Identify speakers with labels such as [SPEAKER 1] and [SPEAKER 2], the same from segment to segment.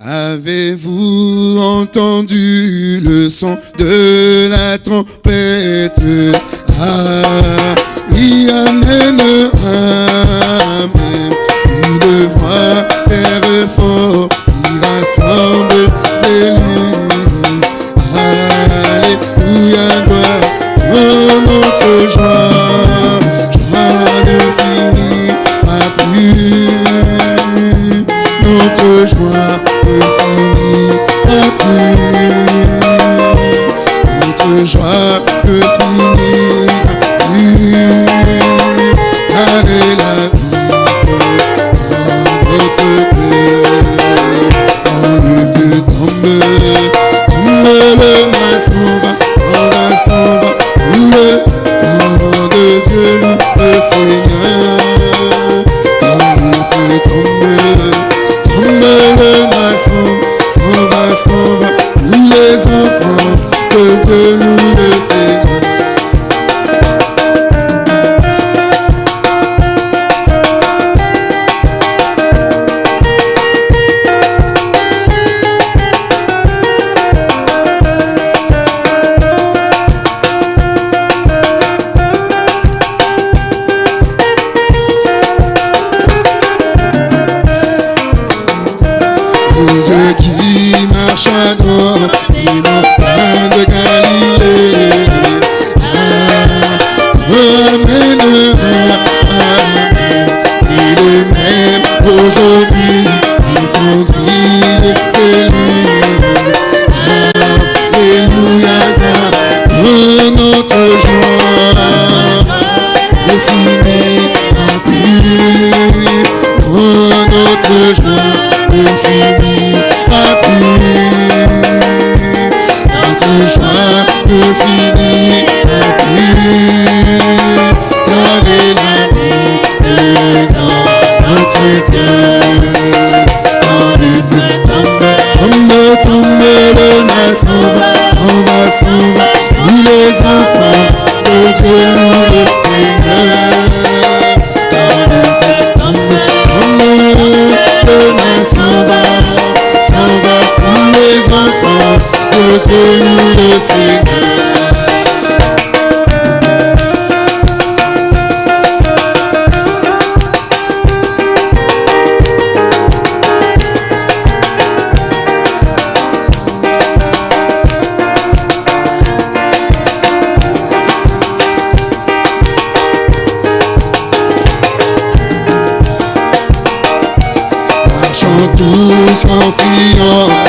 [SPEAKER 1] Avez-vous entendu le son de la trompette? Ah, oui, Amen, Amen. Une voix, Père fort, Peace. pour les enfants de Dieu. you.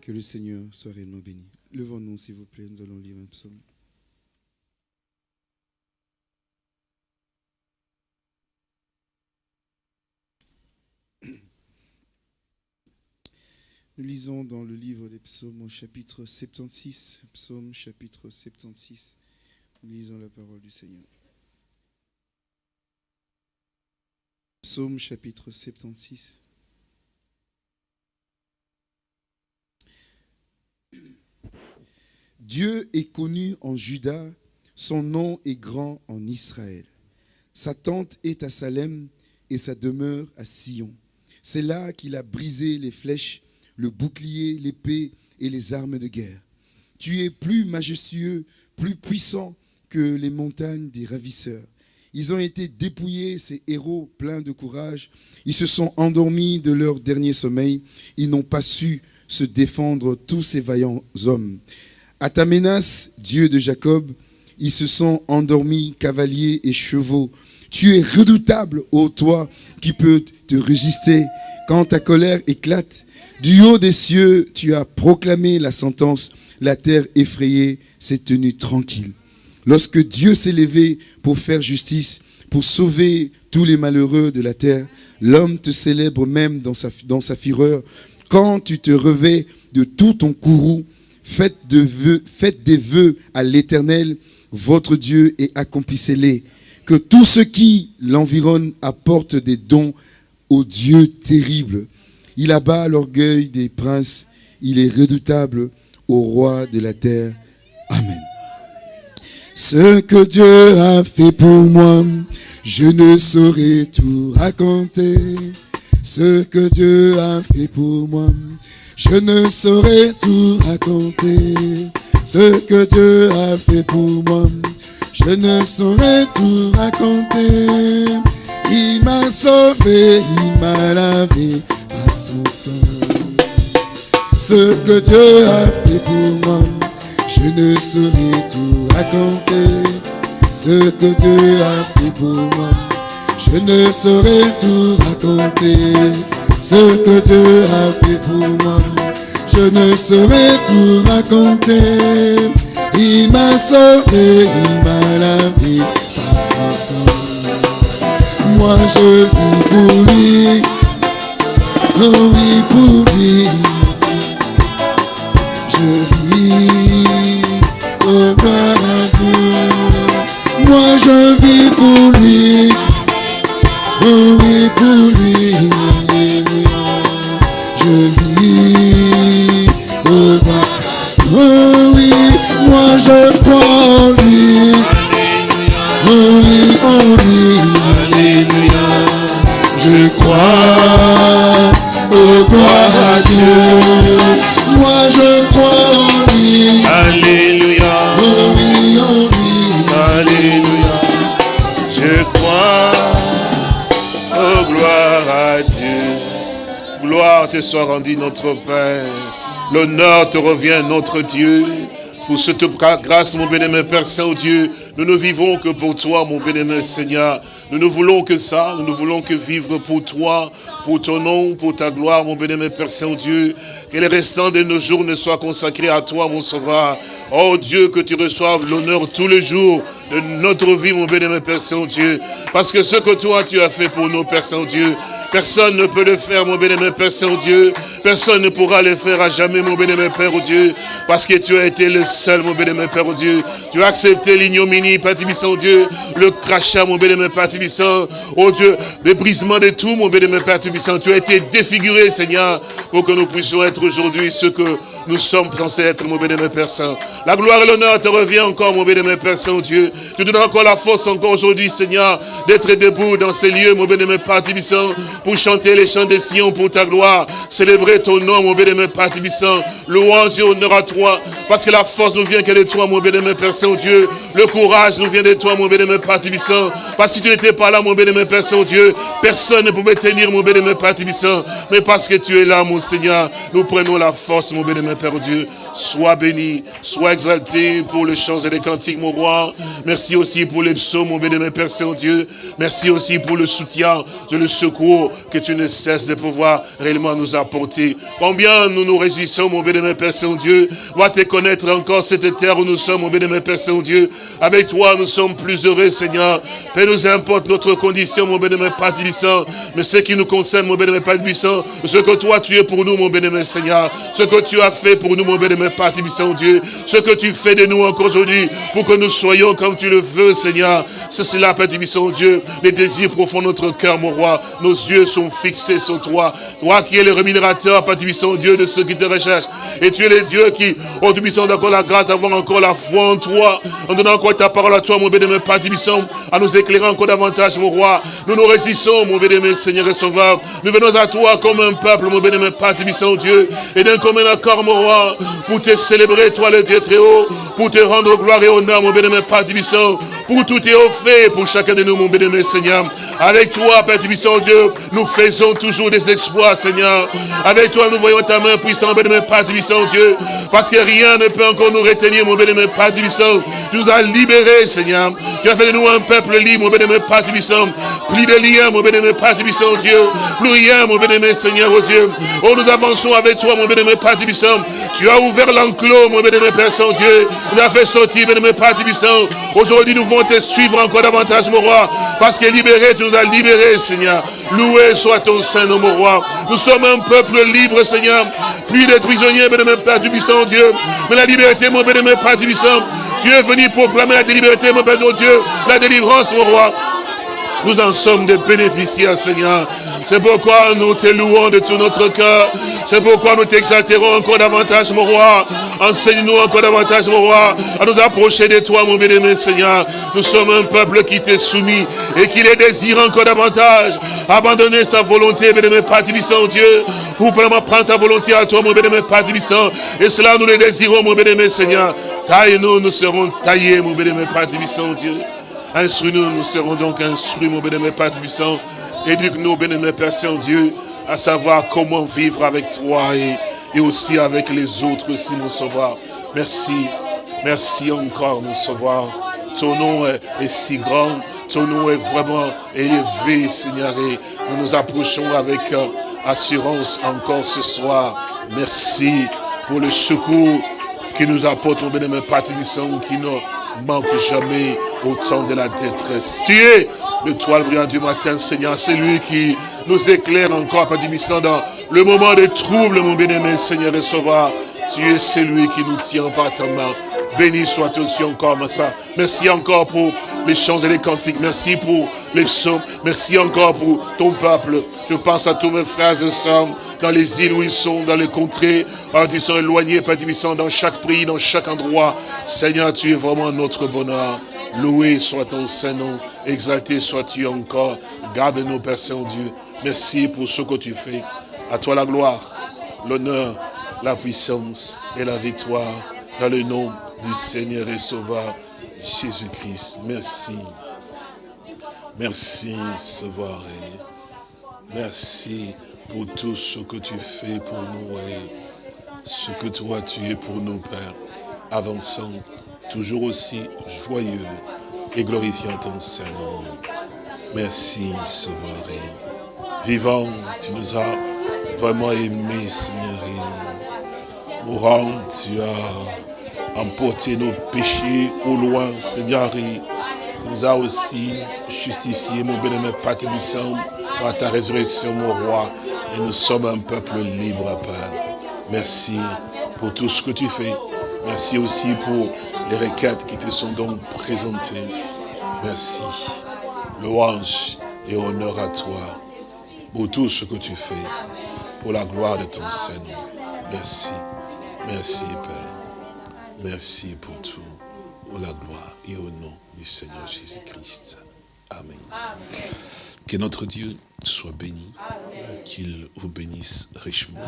[SPEAKER 2] Que le Seigneur
[SPEAKER 1] soit réellement béni. Levons-nous, s'il vous plaît, nous allons lire un psaume. Nous lisons dans le livre des psaumes au chapitre 76, psaume chapitre 76. Nous lisons la parole du Seigneur. Psaume chapitre 76. Dieu est connu en Juda, son nom est grand en Israël. Sa tente est à Salem et sa demeure à Sion. C'est là qu'il a brisé les flèches, le bouclier, l'épée et les armes de guerre. Tu es plus majestueux, plus puissant que les montagnes des ravisseurs. Ils ont été dépouillés, ces héros pleins de courage. Ils se sont endormis de leur dernier sommeil. Ils n'ont pas su se défendre, tous ces vaillants hommes. À ta menace, Dieu de Jacob, ils se sont endormis, cavaliers et chevaux. Tu es redoutable, ô toi, qui peux te résister quand ta colère éclate. Du haut des cieux, tu as proclamé la sentence. La terre effrayée s'est tenue tranquille. Lorsque Dieu s'est levé pour faire justice, pour sauver tous les malheureux de la terre, l'homme te célèbre même dans sa, fureur. Quand tu te revais de tout ton courroux, faites, des vœux à l'Éternel, votre Dieu, et accomplissez-les. Que tous ceux qui l'environnent apportent des dons au Dieu terrible. Il abat l'orgueil des princes, il est redoutable au roi de la terre. Amen. Ce que Dieu a fait pour moi, je ne saurais tout raconter. Ce que Dieu a fait pour moi, je ne saurais tout raconter. Ce que Dieu a fait pour moi, je ne saurais tout raconter. Il m'a sauvé, il m'a lavé par son sang. Ce que Dieu a fait pour moi, je ne saurais tout raconter. Ce que Dieu a fait pour moi, je ne saurais tout raconter. Ce que Dieu a fait pour moi, je ne saurais tout raconter. Il m'a sauvé, il m'a lavé par son sang. Moi je vis pour lui, oh oui pour lui. Je vis, oh gloire à Dieu. Moi je vis pour lui,
[SPEAKER 3] soit rendue notre Père. L'honneur te revient notre Dieu. Pour cette grâce, mon bénémoine Père Saint-Dieu, nous ne vivons que pour toi, mon bénémoine Seigneur. Nous ne voulons que ça, nous ne voulons que vivre pour toi, pour ton nom, pour ta gloire, mon bénémoine Père Saint-Dieu. Que les restants de nos jours ne soient consacrés à toi, mon sauveur. Oh Dieu, que tu reçoives l'honneur tous les jours de notre vie, mon bénémoine Père Saint-Dieu. Parce que ce que toi, tu as fait pour nous, Père Saint-Dieu, personne ne peut le faire, mon bénémoine Père Saint-Dieu. Personne ne pourra le faire à jamais, mon bénémoine Père oh Dieu. Parce que tu as été le seul, mon bénémoine Père oh Dieu. Tu as accepté l'ignominie, Père Dieu. Le crachat, mon bénémoine Père Tibissant. Oh Dieu, le brisement de tout, mon bénémoine Père Tibissant. Tu as été défiguré, Seigneur, pour que nous puissions être aujourd'hui ce que nous sommes censés être, mon bénémoine Père Saint. La gloire et l'honneur te revient encore, mon bénémoine Père Saint-Dieu. Tu donnes encore la force encore aujourd'hui, Seigneur, d'être debout dans ces lieux, mon bénémoine Père Tibissant, pour chanter les chants des Sion pour ta gloire, célébrer ton nom, mon béni, Père Tibissant. Louange et honneur à toi, parce que la force nous vient que de toi, mon béni, Père Saint-Dieu. Le courage nous vient de toi, mon béni, Père Tibissant. Parce que si tu n'étais pas là, mon béni, Père Saint-Dieu, personne ne pouvait tenir, mon béni, Père Tibissant. Mais parce que tu es là, mon Seigneur, nous prenons la force, mon béni, Père Dieu. Sois béni, sois exalté pour les chants et les cantiques, mon roi. Merci aussi pour les psaumes, mon béni, Père Saint-Dieu. Merci aussi pour le soutien, de le secours que tu ne cesses de pouvoir réellement nous apporter. Combien nous nous réjouissons, mon bénémoine Père Saint-Dieu, va te connaître encore cette terre où nous sommes, mon bénémoine Père Saint-Dieu. Avec toi, nous sommes plus heureux, Seigneur. Peu nous importe notre condition, mon bénémoine Père Tibissant, mais ce qui nous concerne, mon bénémoine Père Tibissant, ce que toi tu es pour nous, mon bénémoine Seigneur, ce que tu as fait pour nous, mon bénémoine Père Tibissant, Dieu, ce que tu fais de nous encore aujourd'hui, pour que nous soyons comme tu le veux, Seigneur. C'est cela, Père Tibissant, Dieu, les désirs profonds de notre cœur, mon roi. Nos yeux sont fixés sur toi. Toi qui es le rémunérateur, Père Tibissant, Dieu, de ceux qui te recherchent. Et tu es le Dieu qui, oh Tibissant, encore la grâce d'avoir encore la foi en toi, en donnant encore ta parole à toi, mon bénémoine Père à nous éclairer encore davantage, mon roi. Nous nous résistons, mon bénémoine Seigneur et Sauveur. Nous venons à toi comme un peuple, mon bénémoine Père Tibissant, Dieu, et d'un commun accord, mon roi, pour te célébrer, toi, le Dieu très haut, pour te rendre gloire et honneur, mon bénémoine Père pour tout est offert pour chacun de nous, mon bénémoine Seigneur. Avec toi, Père Tibissant, Dieu, nous faisons toujours des exploits, Seigneur. Avec toi, nous voyons ta main puissante, bénémoine Père Tibissant, Dieu, parce que rien ne peut encore nous retenir, mon bénémoine Père Tibissant. Tu nous as libérés, Seigneur. Tu as fait de nous un peuple libre, mon bénémoine Père Tibissant. Plus de liens, mon bénémoine Père Tibissant, Dieu. Plus rien, mon bénémoine Seigneur, oh Dieu. Oh, nous avançons avec toi, mon bénémoine Père Tibissant. Tu as ouvert l'enclos, mon bénémoine Père Saint-Dieu. Nous as fait sortir, bénémoine Père Tibissant. Aujourd'hui, nous voulons te suivre encore davantage, mon roi. Parce que libéré, tu nous as libérés, Seigneur. Loué soit ton Saint-Nom, mon roi. Nous sommes un peuple libre, Seigneur. Plus de prisonniers, bénémoine Père Tibissant, Dieu. Mais la liberté, mon bénémoine Père Tibissant. Tu es venu proclamer la liberté, mon Père Dieu. La délivrance, mon roi. Nous en sommes des bénéficiaires, Seigneur. C'est pourquoi nous te louons de tout notre cœur. C'est pourquoi nous t'exalterons encore davantage, mon roi. Enseigne-nous encore davantage, mon roi, à nous approcher de toi, mon bien-aimé Seigneur. Nous sommes un peuple qui t'est soumis et qui les désire encore davantage. Abandonner sa volonté, bien-aimé Père Tibissant, Dieu, pour vraiment prendre ta volonté à toi, mon bien-aimé Père Tibissant. Et cela, nous le désirons, mon bien-aimé Seigneur. Taille-nous, nous serons taillés, mon bien-aimé Père Dieu. Instruis-nous, nous serons donc instruits, mon bien-aimé Père Tibissant. Éduque-nous, bien-aimé Père Saint-Dieu, à savoir comment vivre avec toi et, et aussi avec les autres aussi, mon sauveur. Merci, merci encore, mon sauveur. Ton nom est, si grand, ton nom est vraiment élevé, Seigneur, et nous nous approchons avec euh, assurance encore ce soir. Merci pour le secours qui nous apporte, mon bien-aimé Père Tibissant, qui ne manque jamais au temps de la détresse. Tu es le toile brillant du matin, Seigneur. C'est lui qui nous éclaire encore, Père Tibissant, dans le moment de trouble, mon bien-aimé Seigneur et Sauveur. Tu es celui qui nous tient par ta main. Béni soit-tu aussi encore, mon Père. Merci encore pour les chants et les cantiques. Merci pour les psaumes. Merci encore pour ton peuple. Je pense à tous mes frères et sœurs dans les îles où ils sont, dans les contrées, ah, ils sont éloignés, Père Tibissant, dans chaque pays, dans chaque endroit. Seigneur, tu es vraiment notre bonheur. Loué soit ton Saint-Nom, exalté sois-tu encore. Garde-nous, Père Saint-Dieu. Merci pour ce que tu fais. À toi la gloire, l'honneur, la puissance et la victoire. Dans le nom du Seigneur et Sauveur, Jésus-Christ. Merci. Merci, Sauveur. Merci pour tout ce que tu fais pour nous et ce que toi tu es pour nous, Père. Avançons toujours aussi joyeux et glorifiant ton Saint-Nom. Merci, Sauveur. Vivant, tu nous as vraiment aimés, Seigneur. Mourant, tu as emporté nos péchés au loin, Seigneur. Tu nous as aussi justifié, mon bien-aimé Père par ta résurrection, mon roi. Et nous sommes un peuple libre, Père. Merci pour tout ce que tu fais. Merci aussi pour les requêtes qui te sont donc présentées. Merci. Louange et honneur à toi pour tout ce que tu fais, pour la gloire de ton Seigneur. Merci. Merci, Père. Merci pour tout, pour la gloire et au nom du Seigneur Jésus-Christ. Amen. Que notre Dieu soit béni, qu'il vous bénisse richement.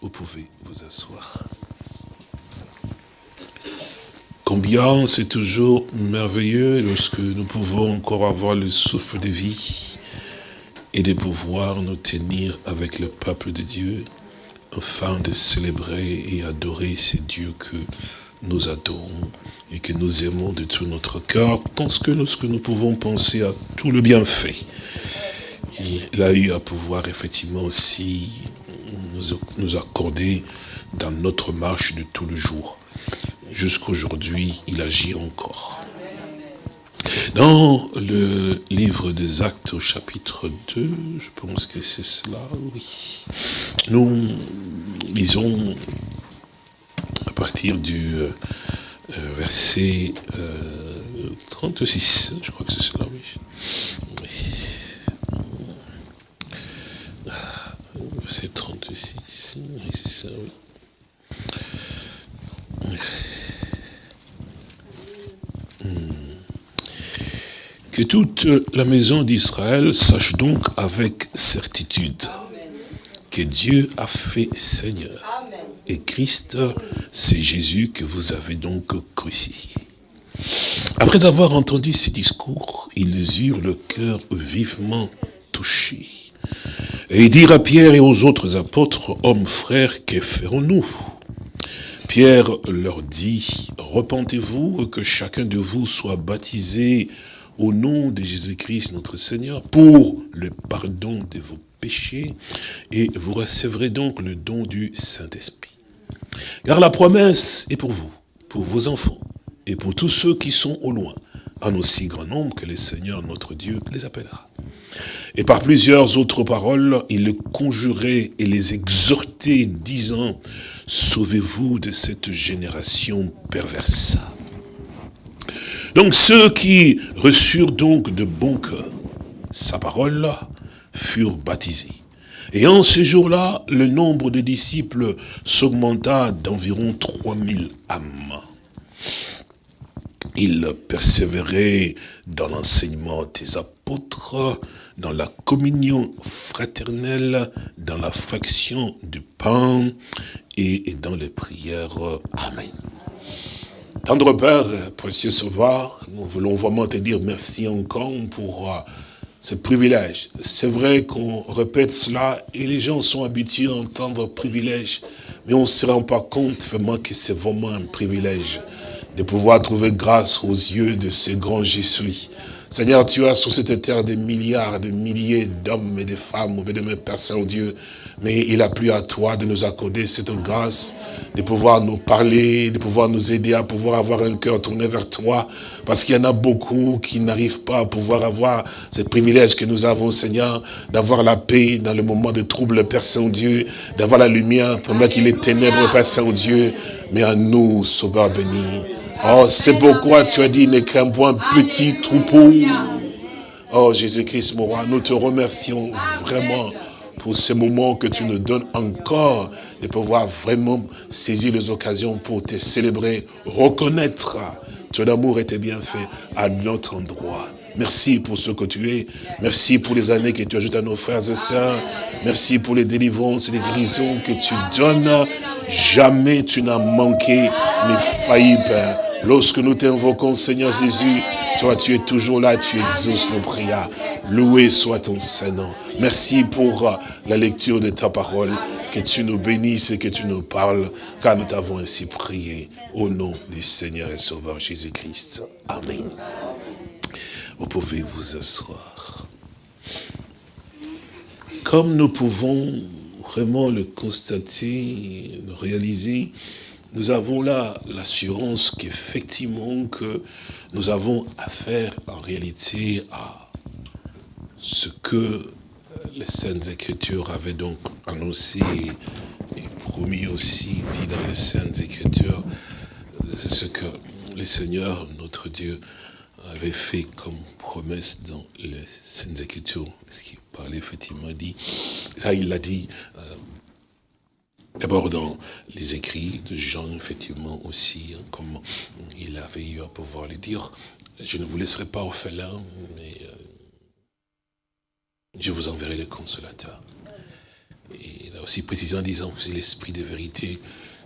[SPEAKER 3] Vous pouvez vous asseoir. Combien c'est toujours merveilleux lorsque nous pouvons encore avoir le souffle de vie et de pouvoir nous tenir avec le peuple de Dieu afin de célébrer et adorer ces dieux que nous adorons et que nous aimons de tout notre cœur, parce que lorsque nous pouvons penser à tout le bienfait qu'il a eu à pouvoir effectivement aussi nous, nous accorder dans notre marche de tout le jour. Jusqu'aujourd'hui, il agit encore. Dans le livre des actes au chapitre 2, je pense que c'est cela, oui. Nous lisons à partir du euh, verset euh, 36, je crois que c'est cela, oui. Verset 36, oui, c'est ça, oui. Que toute la maison d'Israël sache donc avec certitude que Dieu a fait Seigneur. Et Christ, c'est Jésus que vous avez donc crucifié. Après avoir entendu ces discours, ils eurent le cœur vivement touché. Et ils dirent à Pierre et aux autres apôtres, hommes frères, que ferons-nous? Pierre leur dit, repentez-vous que chacun de vous soit baptisé au nom de Jésus-Christ notre Seigneur pour le pardon de vos péchés et vous recevrez donc le don du Saint-Esprit. Car la promesse est pour vous, pour vos enfants et pour tous ceux qui sont au loin, en aussi grand nombre que le Seigneur notre Dieu les appellera. Et par plusieurs autres paroles, il les conjurait et les exhortait, disant, sauvez-vous de cette génération perverse. Donc ceux qui reçurent donc de bon cœur sa parole furent baptisés. Et en ce jour-là, le nombre de disciples s'augmenta d'environ 3000 âmes. Ils persévéraient dans l'enseignement des apôtres, dans la communion fraternelle, dans la fraction du pain et dans les prières. Amen. Tendre Père, précieux Sauveur, nous voulons vraiment te dire merci encore pour euh, ce privilège. C'est vrai qu'on répète cela et les gens sont habitués à entendre privilège, mais on ne se rend pas compte vraiment que c'est vraiment un privilège de pouvoir trouver grâce aux yeux de ces grands Jésus. Seigneur, tu as sur cette terre des milliards, des milliers d'hommes et de femmes, de mes Père Saint-Dieu, mais il a plu à toi de nous accorder cette grâce, de pouvoir nous parler, de pouvoir nous aider à pouvoir avoir un cœur tourné vers toi. Parce qu'il y en a beaucoup qui n'arrivent pas à pouvoir avoir ce privilège que nous avons, Seigneur, d'avoir la paix dans le moment de trouble, Père Saint-Dieu, d'avoir la lumière pendant qu'il est ténèbre, Père Saint-Dieu, mais à nous, Sauveur béni. Oh, c'est pourquoi tu as dit, ne crains point petit troupeau. Oh, Jésus-Christ, mon roi, nous te remercions vraiment pour ce moment que tu nous donnes encore de pouvoir vraiment saisir les occasions pour te célébrer, reconnaître ton amour et tes bienfaits à notre endroit. Merci pour ce que tu es. Merci pour les années que tu ajoutes à nos frères et sœurs. Merci pour les délivrances et les guérisons que tu donnes. Jamais tu n'as manqué ni failli, Père. Lorsque nous t'invoquons, Seigneur Jésus, toi, tu es toujours là, tu exauces nos prières. Loué soit ton Saint-Nom. Merci pour la lecture de ta parole. Que tu nous bénisses et que tu nous parles, car nous t'avons ainsi prié. Au nom du Seigneur et Sauveur Jésus-Christ. Amen. Vous pouvez vous asseoir. Comme nous pouvons vraiment le constater, le réaliser, nous avons là l'assurance qu'effectivement que nous avons affaire en réalité à ce que les Saintes Écritures avaient donc annoncé et promis aussi, dit dans les Saintes Écritures, c'est ce que le Seigneur, notre Dieu, avait fait comme promesse dans les Saintes Écritures, ce qui parlait effectivement, dit, ça il l'a dit, euh, D'abord dans les écrits de Jean, effectivement aussi, hein, comme il avait eu à pouvoir le dire, je ne vous laisserai pas orphelin, mais euh, je vous enverrai le consolateur. Et il a aussi précisé en disant que c'est l'esprit de vérité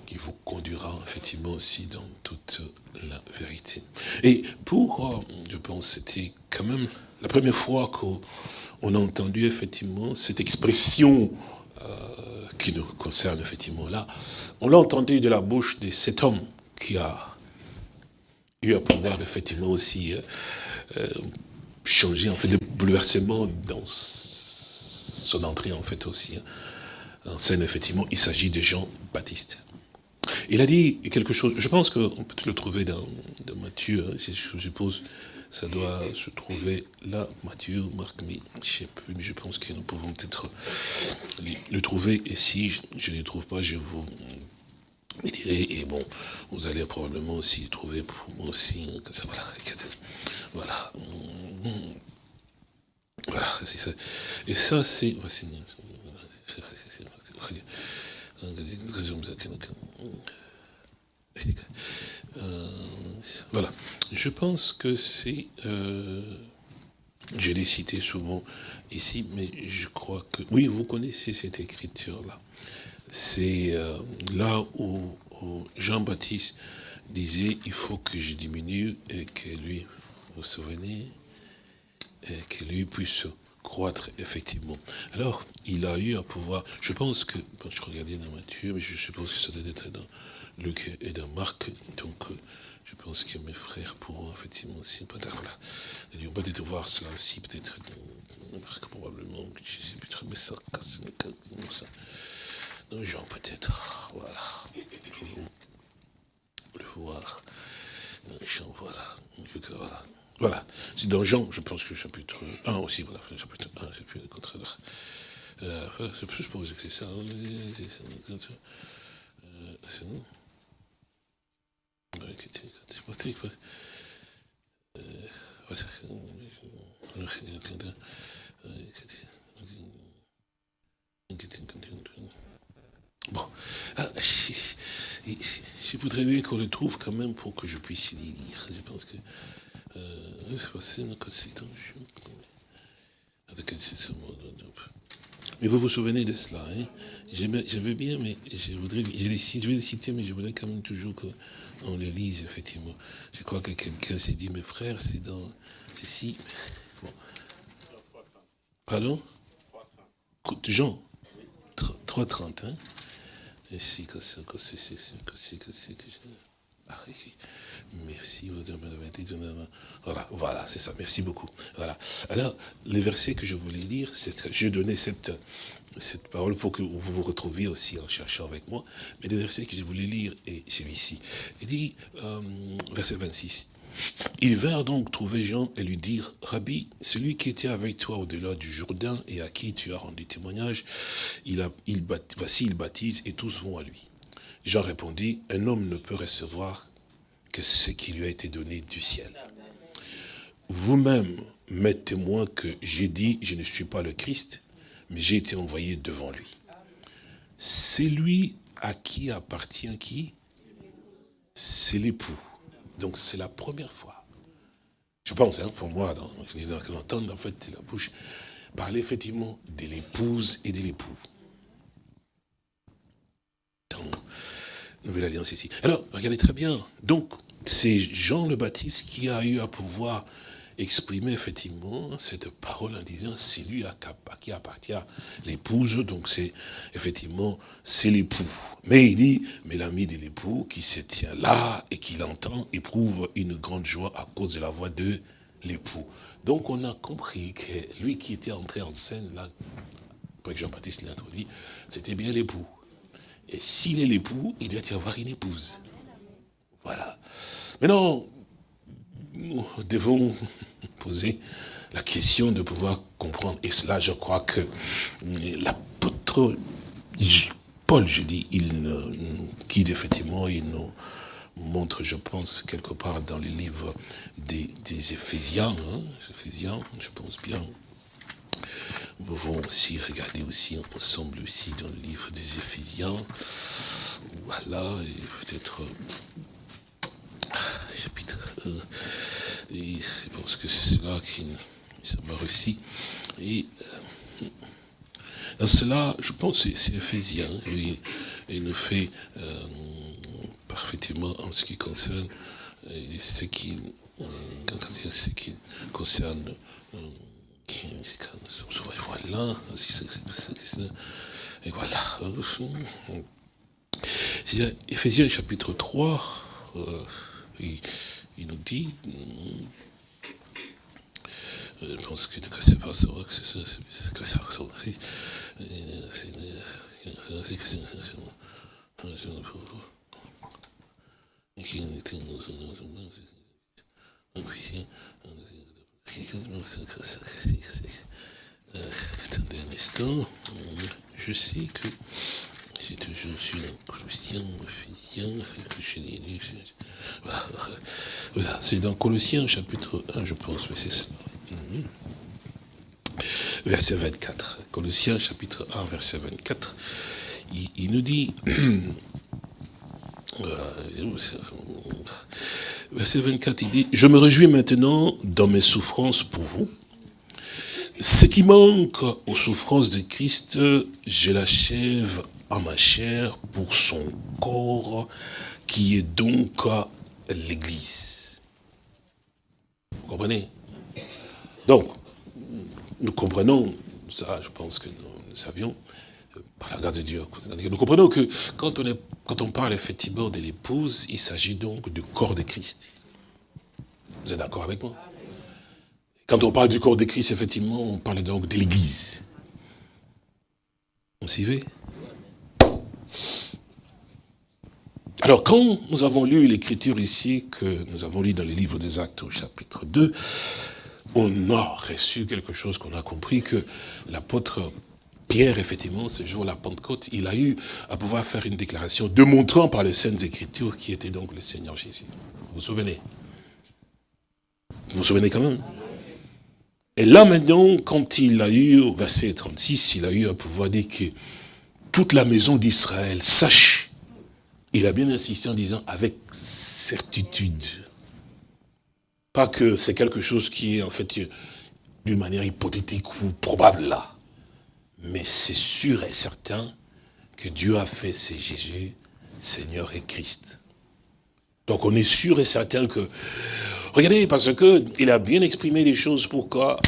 [SPEAKER 3] qui vous conduira effectivement aussi dans toute la vérité. Et pour, euh, je pense, c'était quand même la première fois qu'on a entendu effectivement cette expression euh, qui nous concerne effectivement là. On l'a entendu de la bouche de cet homme qui a eu à pouvoir effectivement aussi euh, changer en fait le bouleversement dans son entrée en fait aussi hein. en scène effectivement il s'agit de Jean Baptiste il a dit quelque chose je pense qu'on peut le trouver dans, Matthieu hein, je suppose ça doit se trouver là Matthieu Marc mais je sais plus mais je pense que nous pouvons peut-être le trouver et si je ne le trouve pas je vous dirai et bon vous allez probablement aussi trouver pour moi aussi hein, voilà voilà voilà, ça. Et ça, c'est... Euh. Je pense que c'est... Euh, je l'ai cité souvent ici, mais je crois que... Oui, vous connaissez cette écriture-là. C'est euh, là où, Jean-Baptiste disait, il faut que je diminue et que lui, vous vous souvenez et que lui puisse croître effectivement. Alors, il a eu à pouvoir, je pense que, je regardais dans Matthieu, mais je suppose que ça doit être dans Luc et dans Marc, donc euh, je pense que mes frères pourront effectivement aussi, peut-être, voilà, ils vont peut-être voir cela aussi, peut-être Marc probablement, je ne sais plus très, mais ça casse, ça. Dans Jean peut-être, voilà, le voir, dans Jean, voilà, voilà. C'est dans Jean, je pense que chapitre 1 aussi, voilà, chapitre 1, c'est plus le contraire. Euh, je suppose que c'est ça. Euh, c'est nous. Bon, je voudrais bien qu'on le trouve quand même pour que je puisse y lire. Je pense que mais vous vous souvenez de cela, hein je, veux bien, mais je voudrais, je, vais les citer, mais je voudrais quand même toujours qu'on les lise, effectivement. Je crois que quelqu'un s'est dit, mes frères, c'est dans ceci. Bon. Pardon? Jean 3.30, hein si, que c'est, que c'est, que c'est, que c'est, que c'est, Voilà, voilà, c'est ça, merci beaucoup. Voilà. Alors, les versets que je voulais lire, je donnais cette, cette parole pour que vous vous retrouviez aussi en cherchant avec moi, mais les versets que je voulais lire est celui-ci. Il dit, euh, verset 26, ils vinrent donc trouver Jean et lui dire, Rabbi, celui qui était avec toi au-delà du Jourdain et à qui tu as rendu témoignage, il voici, il baptise et tous vont à lui. Jean répondit, un homme ne peut recevoir que ce qui lui a été donné du ciel. Vous-même m'êtes témoin que j'ai dit, je ne suis pas le Christ, mais j'ai été envoyé devant lui. C'est lui à qui appartient qui? C'est l'époux. Donc c'est la première fois. Je pense, hein, pour moi, d'entendre en fait la bouche parler effectivement de l'épouse et de l'époux. Nouvelle Alliance ici. Alors, regardez très bien. Donc, c'est Jean le Baptiste qui a eu à pouvoir exprimer effectivement cette parole en disant c'est lui à qui appartient l'épouse, donc c'est effectivement c'est l'époux. Mais il dit, mais l'ami de l'époux qui se tient là et qui l'entend éprouve une grande joie à cause de la voix de l'époux. Donc on a compris que lui qui était entré en scène là, après que Jean-Baptiste l'a introduit, c'était bien l'époux. Et s'il est l'époux, il doit y avoir une épouse. Voilà. Maintenant, nous devons poser la question de pouvoir comprendre. Et cela, je crois que l'apôtre Paul, je dis, il nous guide effectivement, il nous montre, je pense, quelque part dans les livres des, Éphésiens, hein, Éphésiens, je pense bien, nous pouvons aussi regarder aussi ensemble aussi dans le livre des Éphésiens. Voilà, et peut-être euh, chapitre 1. Et je pense que c'est cela qui m'a réussi. Et euh, dans cela, je pense que c'est Ephésiens, il, il nous fait euh, parfaitement en ce qui concerne euh, euh, ce qui concerne euh, qui, voilà, et voilà. Ephésiens chapitre 3, euh, il, nous dit, euh, je pense que c'est pas ça, c'est ça, que attendez un instant, je sais que c'est toujours sur Colossiens, Ephésiens, que c'est dans Colossiens chapitre 1, je pense, mais c'est ça. Verset 24. Colossiens chapitre 1, verset 24. Il, il nous dit, verset 24, il dit, je me réjouis maintenant dans mes souffrances pour vous. Ce qui manque aux souffrances de Christ, je l'achève à ma chair pour son corps, qui est donc l'Église. Vous comprenez? Donc, nous comprenons, ça je pense que nous, savions, euh, par la grâce de Dieu, nous comprenons que quand on, est, quand on parle effectivement de l'épouse, il s'agit donc du corps de Christ. Vous êtes d'accord avec moi? Quand on parle du corps de Christ, effectivement, on parle donc de l'Église. S'y va Alors, quand nous avons lu l'écriture ici, que nous avons lu dans les livres des Actes au chapitre 2, on a reçu quelque chose qu'on a compris que l'apôtre Pierre, effectivement, ce jour la Pentecôte, il a eu à pouvoir faire une déclaration démontrant par les Saintes Écritures qui était donc le Seigneur Jésus. Vous vous souvenez? Vous vous souvenez quand même? Et là maintenant, quand il a eu, au verset 36, il a eu à pouvoir dire que toute la maison d'Israël sache il a bien insisté en disant avec certitude. Pas que c'est quelque chose qui est en fait d'une manière hypothétique ou probable là. Mais c'est sûr et certain que Dieu a fait c'est Jésus, Seigneur et Christ. Donc on est sûr et certain que... Regardez, parce que il a bien exprimé les choses pour qu'on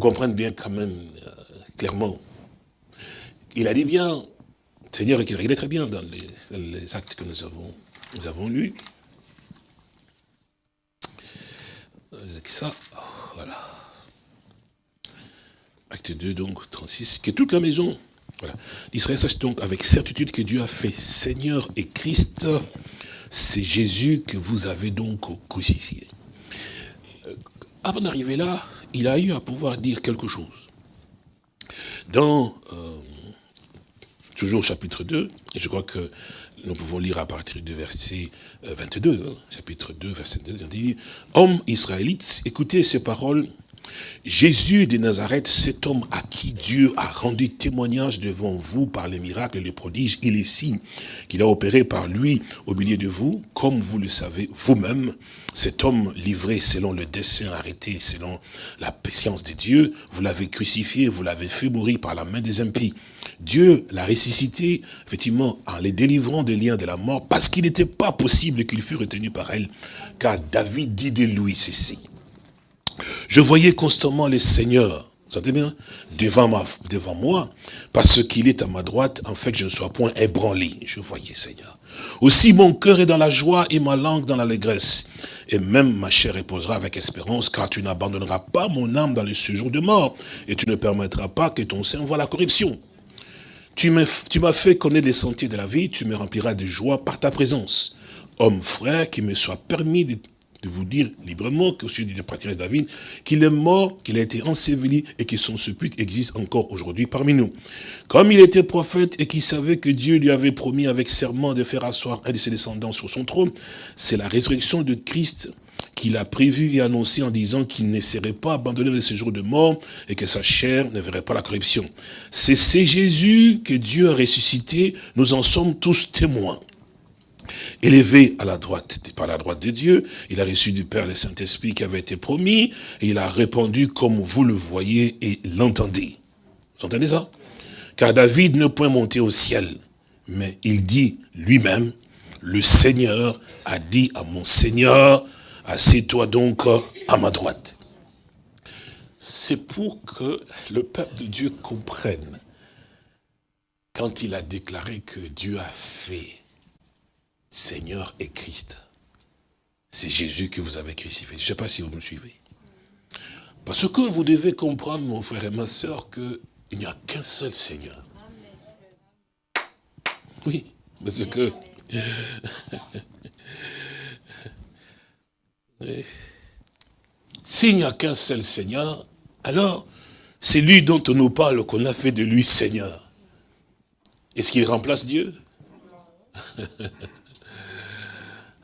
[SPEAKER 3] comprenne bien quand même euh, clairement. Il a dit bien, Seigneur, il est très bien dans les, actes que nous avons, nous avons lus. Ça, voilà. Acte 2, donc, 36, que toute la maison, voilà. D'Israël sache donc avec certitude que Dieu a fait Seigneur et Christ, c'est Jésus que vous avez donc crucifié. Euh, avant d'arriver là, il a eu à pouvoir dire quelque chose. Dans euh, toujours chapitre 2, et je crois que nous pouvons lire à partir du verset 22, euh, hein, chapitre 2, verset 2, il dit, « Hommes israélites, écoutez ces paroles, Jésus de Nazareth, cet homme à qui Dieu a rendu témoignage devant vous par les miracles, les prodiges et les signes qu'il a opérés par lui au milieu de vous, comme vous le savez vous-même, cet homme livré selon le dessein arrêté, selon la patience de Dieu, vous l'avez crucifié, vous l'avez fait mourir par la main des impies. Dieu l'a ressuscité, effectivement, en les délivrant des liens de la mort, parce qu'il n'était pas possible qu'il fût retenu par elle, car David dit de lui ceci. Je voyais constamment le Seigneur, vous entendez bien, devant, moi, parce qu'il est à ma droite, en fait je ne sois point ébranlé. Je voyais, Seigneur. Aussi mon cœur est dans la joie et ma langue dans l'allégresse. Et même ma chair reposera avec espérance, car tu n'abandonneras pas mon âme dans le séjour de mort, et tu ne permettras pas que ton sein voie la corruption. Tu m'as fait connaître les sentiers de la vie, tu me rempliras de joie par ta présence. Homme frère, qu'il me soit permis de, vous dire librement que celui de de David, qu'il est mort, qu'il a été enseveli et que son sépulcre existe encore aujourd'hui parmi nous. Comme il était prophète et qu'il savait que Dieu lui avait promis avec serment de faire asseoir un de ses descendants sur son trône, c'est la résurrection de Christ qu'il a prévu et annoncé en disant qu'il ne serait pas abandonné de ce jour de mort et que sa chair ne verrait pas la corruption. C'est Jésus que Dieu a ressuscité, nous en sommes tous témoins. Élevé à la droite, par la droite de Dieu, il a reçu du Père le Saint-Esprit qui avait été promis, et il a répondu comme vous le voyez et l'entendez. Vous entendez ça? Car David ne peut monter au ciel, mais il dit lui-même, le Seigneur a dit à mon Seigneur, assieds-toi donc à ma droite. C'est pour que le peuple de Dieu comprenne, quand il a déclaré que Dieu a fait Seigneur et Christ, c'est Jésus que vous avez crucifié. Je ne sais pas si vous me suivez. Parce que vous devez comprendre, mon frère et ma soeur, qu'il n'y a qu'un seul Seigneur. Oui, parce que... S'il n'y a qu'un seul Seigneur, alors c'est lui dont on nous parle qu'on a fait de lui Seigneur. Est-ce qu'il remplace Dieu?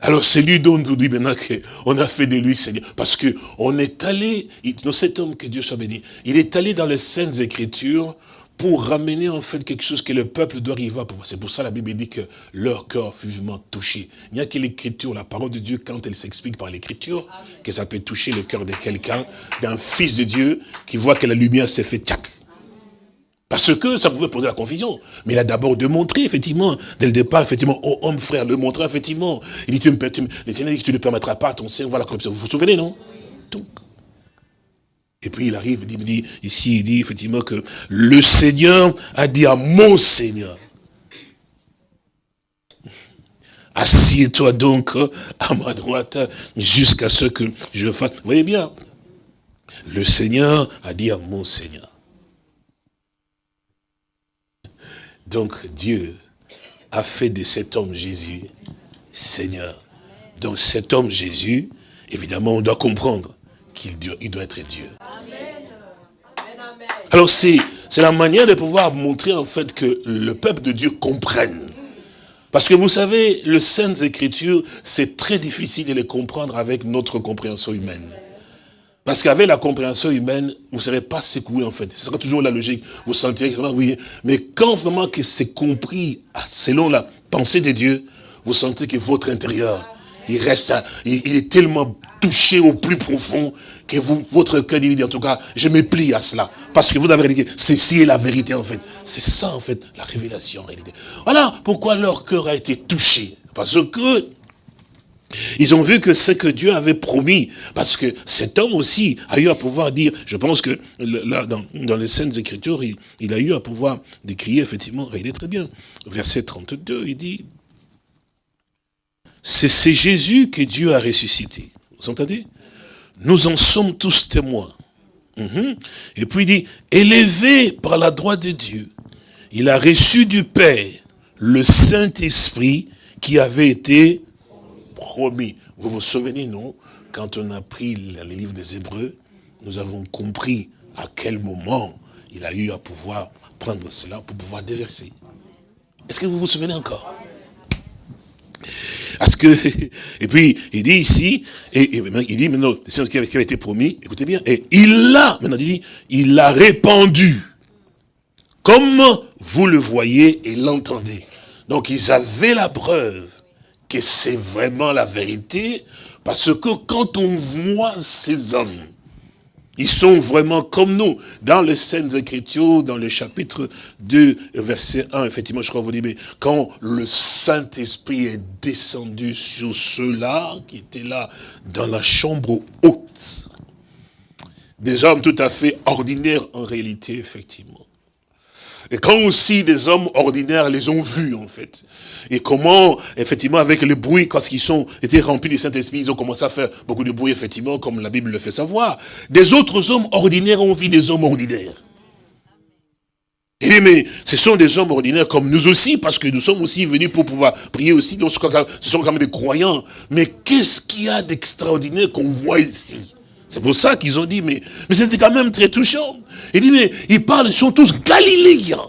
[SPEAKER 3] Alors c'est lui dont on dit maintenant qu'on a fait de lui Seigneur. Parce qu'on est allé, dans cet homme que Dieu soit béni, il est allé dans les Saintes Écritures pour ramener en fait quelque chose que le peuple doit arriver à pouvoir. C'est pour ça la Bible dit que leur cœur fut vivement touché. Il n'y a que l'écriture, la parole de Dieu, quand elle s'explique par l'écriture, que ça peut toucher le cœur de quelqu'un, d'un fils de Dieu, qui voit que la lumière s'est fait tchac. Parce que ça pouvait poser la confusion. Mais il a d'abord démontré, effectivement, dès le départ, effectivement, oh, homme, frère, le montrer, effectivement. Il dit, tu me, tu, les Seigneur dit que tu ne permettras pas à ton sein, voilà, comme ça. Vous vous souvenez, non? Donc, et puis il arrive, il dit, ici, il dit effectivement que le Seigneur a dit à mon Seigneur, assieds-toi donc à ma droite jusqu'à ce que je fasse. Vous voyez bien, le Seigneur a dit à mon Seigneur. Donc Dieu a fait de cet homme Jésus Seigneur. Donc cet homme Jésus, évidemment, on doit comprendre qu'il doit être Dieu. Alors c'est la manière de pouvoir montrer en fait que le peuple de Dieu comprenne. Parce que vous savez, le Saintes Écritures, c'est très difficile de les comprendre avec notre compréhension humaine. Parce qu'avec la compréhension humaine, vous ne serez pas secoué en fait. Ce sera toujours la logique. Vous sentirez que oui. Mais quand vraiment que c'est compris selon la pensée de Dieu, vous sentez que votre intérieur, il reste, il, est tellement touché au plus profond que votre cœur dit, en tout cas, je me plie à cela. Parce que vous avez dit, ceci est la vérité en fait. C'est ça en fait, la révélation en réalité. Voilà pourquoi leur cœur a été touché. Parce que ils ont vu que ce que Dieu avait promis, parce que cet homme aussi a eu à pouvoir dire, je pense que là, dans, les scènes Écritures, il, a eu à pouvoir décrire, effectivement, est très bien. Verset 32, il dit, c'est Jésus que Dieu a ressuscité. Vous entendez? Nous en sommes tous témoins. Mhm. Et puis il dit, élevé par la droite de Dieu, il a reçu du Père le Saint-Esprit qui avait été promis. Vous vous souvenez, non? Quand on a pris les livres des Hébreux, nous avons compris à quel moment il a eu à pouvoir prendre cela pour pouvoir déverser. Est-ce que vous vous souvenez encore? Parce que, et puis, il dit ici, et, il dit maintenant, c'est ce qui avait été promis, écoutez bien, et il l'a, maintenant il dit, il l'a répandu, comme vous le voyez et l'entendez? Donc ils avaient la preuve que c'est vraiment la vérité, parce que quand on voit ces hommes, ils sont vraiment comme nous. Dans les scènes Écritures, dans le chapitre 2, verset 1, effectivement, je crois vous dire, mais quand le Saint-Esprit est descendu sur ceux-là, qui étaient là, dans la chambre haute, des hommes tout à fait ordinaires en réalité, effectivement. Et quand aussi des hommes ordinaires les ont vus, en fait. Et comment, effectivement, avec le bruit, quand ils sont, étaient remplis du Saint-Esprit, ils ont commencé à faire beaucoup de bruit, effectivement, comme la Bible le fait savoir. Des autres hommes ordinaires ont vu des hommes ordinaires. Il dit, mais ce sont des hommes ordinaires comme nous aussi, parce que nous sommes aussi venus pour pouvoir prier aussi. Donc, ce sont quand même des croyants. Mais qu'est-ce qu'il y a d'extraordinaire qu'on voit ici? C'est pour ça qu'ils ont dit, mais, mais c'était quand même très touchant. Il dit, mais ils parlent, ils sont tous galiléens.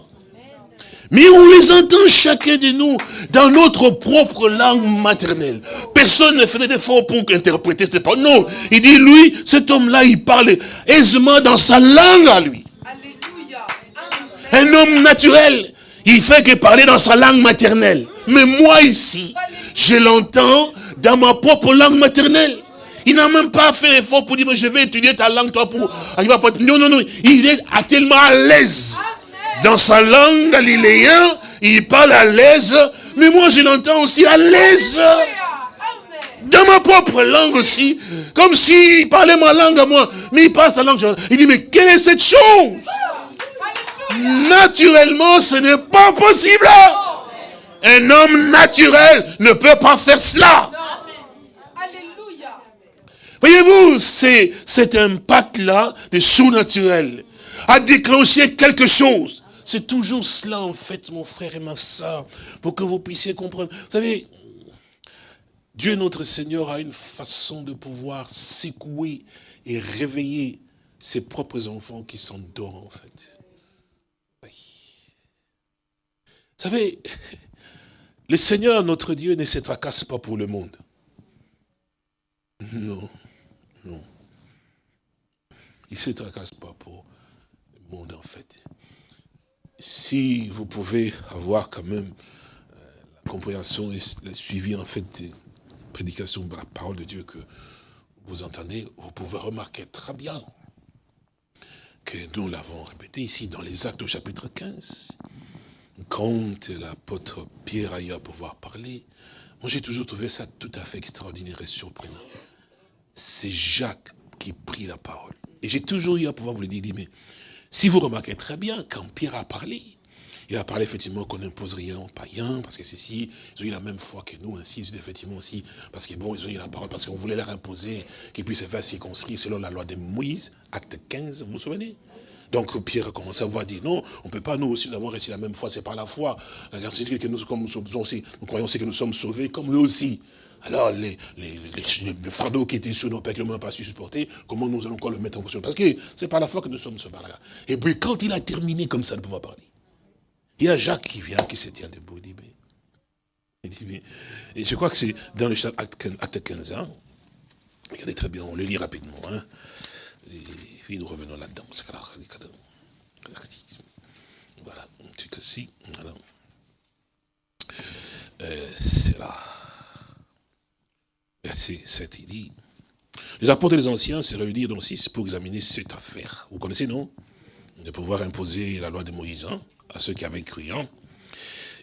[SPEAKER 3] Mais on les entend chacun de nous dans notre propre langue maternelle. Personne ne faisait d'effort pour interpréter cette parole. Non, il dit, lui, cet homme-là, il parle aisément dans sa langue à lui. Un homme naturel, il fait que parler dans sa langue maternelle. Mais moi ici, je l'entends dans ma propre langue maternelle. Il n'a même pas fait l'effort pour dire, je vais étudier ta langue, toi, pour... Non, non, non. Il est tellement à l'aise. Dans sa langue galiléenne, il parle à l'aise, mais moi je l'entends aussi à l'aise. Dans ma propre langue aussi, comme s'il parlait ma langue à moi, mais il parle sa langue. Il dit, mais quelle est cette chose? Naturellement, ce n'est pas possible. Un homme naturel ne peut pas faire cela. Voyez-vous, c'est cet impact-là de sous-naturel a déclenché quelque chose. C'est toujours cela, en fait, mon frère et ma soeur, pour que vous puissiez comprendre. Vous savez, Dieu notre Seigneur a une façon de pouvoir secouer et réveiller ses propres enfants qui s'endorment, en fait. Oui. Vous savez, le Seigneur, notre Dieu, ne se tracasse pas pour le monde. Non. Il ne se tracasse pas pour le monde, en fait. Si vous pouvez avoir quand même euh, la compréhension et le suivi, en fait, des prédications de la parole de Dieu que vous entendez, vous pouvez remarquer très bien que nous l'avons répété ici dans les actes au chapitre 15. Quand l'apôtre Pierre a eu à pouvoir parler, moi j'ai toujours trouvé ça tout à fait extraordinaire et surprenant c'est Jacques qui prit la parole. Et j'ai toujours eu à pouvoir vous le dire, mais si vous remarquez très bien, quand Pierre a parlé, il a parlé effectivement qu'on n'impose rien aux païens, parce que c'est si, ils ont eu la même foi que nous, ainsi, effectivement aussi, parce que bon, ils ont eu la parole, parce qu'on voulait leur imposer qu'ils puissent se faire circonscrire selon la loi de Moïse, acte 15, vous vous souvenez? Donc Pierre a commencé à voir dire non, on ne peut pas, nous aussi, nous avons reçu la même foi, c'est par la foi. que nous, comme nous, aussi, nous croyons aussi que nous sommes sauvés, comme eux aussi. Alors, les, les, le fardeau qui était sur nos que n'avons pas su supporter, comment nous allons encore le mettre en fonction Parce que c'est par la foi que nous sommes ce là Et puis, quand il a terminé comme ça de pouvoir parler, il y a Jacques qui vient, qui se tient debout. Il dit, mais, il dit, et je crois que c'est dans le acte 15 ans. Regardez très bien, on le lit rapidement. Hein, et puis nous revenons là-dedans. Voilà, un truc aussi. Voilà. Euh, c'est là verset 7, il dit, les apôtres des anciens se réunirent donc 6 pour examiner cette affaire. Vous connaissez, non? De pouvoir imposer la loi de Moïse hein, à ceux qui avaient cru. Hein.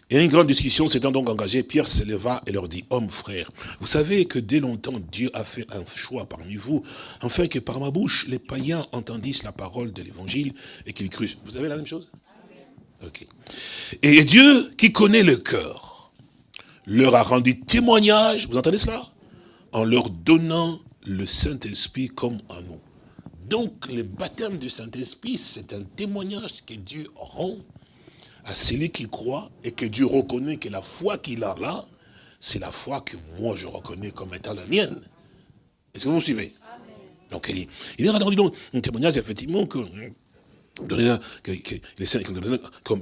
[SPEAKER 3] Et une grande discussion s'étant donc engagée, Pierre se leva et leur dit, hommes frères, vous savez que dès longtemps Dieu a fait un choix parmi vous, afin que par ma bouche les païens entendissent la parole de l'évangile et qu'ils cruent. Vous avez la même chose? Ok. Et Dieu, qui connaît le cœur, leur a rendu témoignage, vous entendez cela? En leur donnant le Saint-Esprit comme à nous. Donc, le baptême du Saint-Esprit, c'est un témoignage que Dieu rend à celui qui croit et que Dieu reconnaît que la foi qu'il a là, c'est la foi que moi je reconnais comme étant la mienne. Est-ce que vous suivez? Donc, il, il a rendu donc un témoignage, effectivement, que que, que les saints comme, comme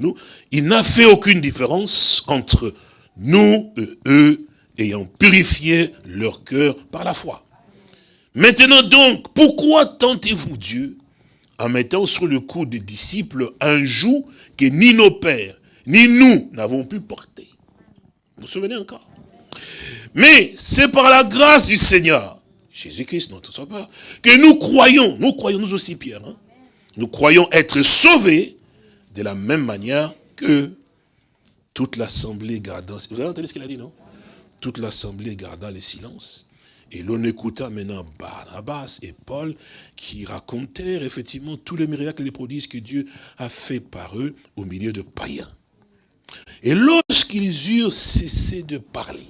[SPEAKER 3] nous, il n'a fait aucune différence entre nous et eux ayant purifié leur cœur par la foi. Maintenant donc, pourquoi tentez-vous Dieu en mettant sur le cou des disciples un joug que ni nos pères, ni nous n'avons pu porter? Vous vous souvenez encore? Mais c'est par la grâce du Seigneur, Jésus-Christ, notre sauveur, que nous croyons, nous croyons nous aussi Pierre, hein, nous croyons être sauvés de la même manière que toute l'assemblée gardant. Vous avez entendu ce qu'il a dit, non? Toute l'assemblée garda le silence. Et l'on écouta maintenant Barnabas et Paul qui racontèrent effectivement tous les miracles et les prodiges que Dieu a fait par eux au milieu de païens. Et lorsqu'ils eurent cessé de parler,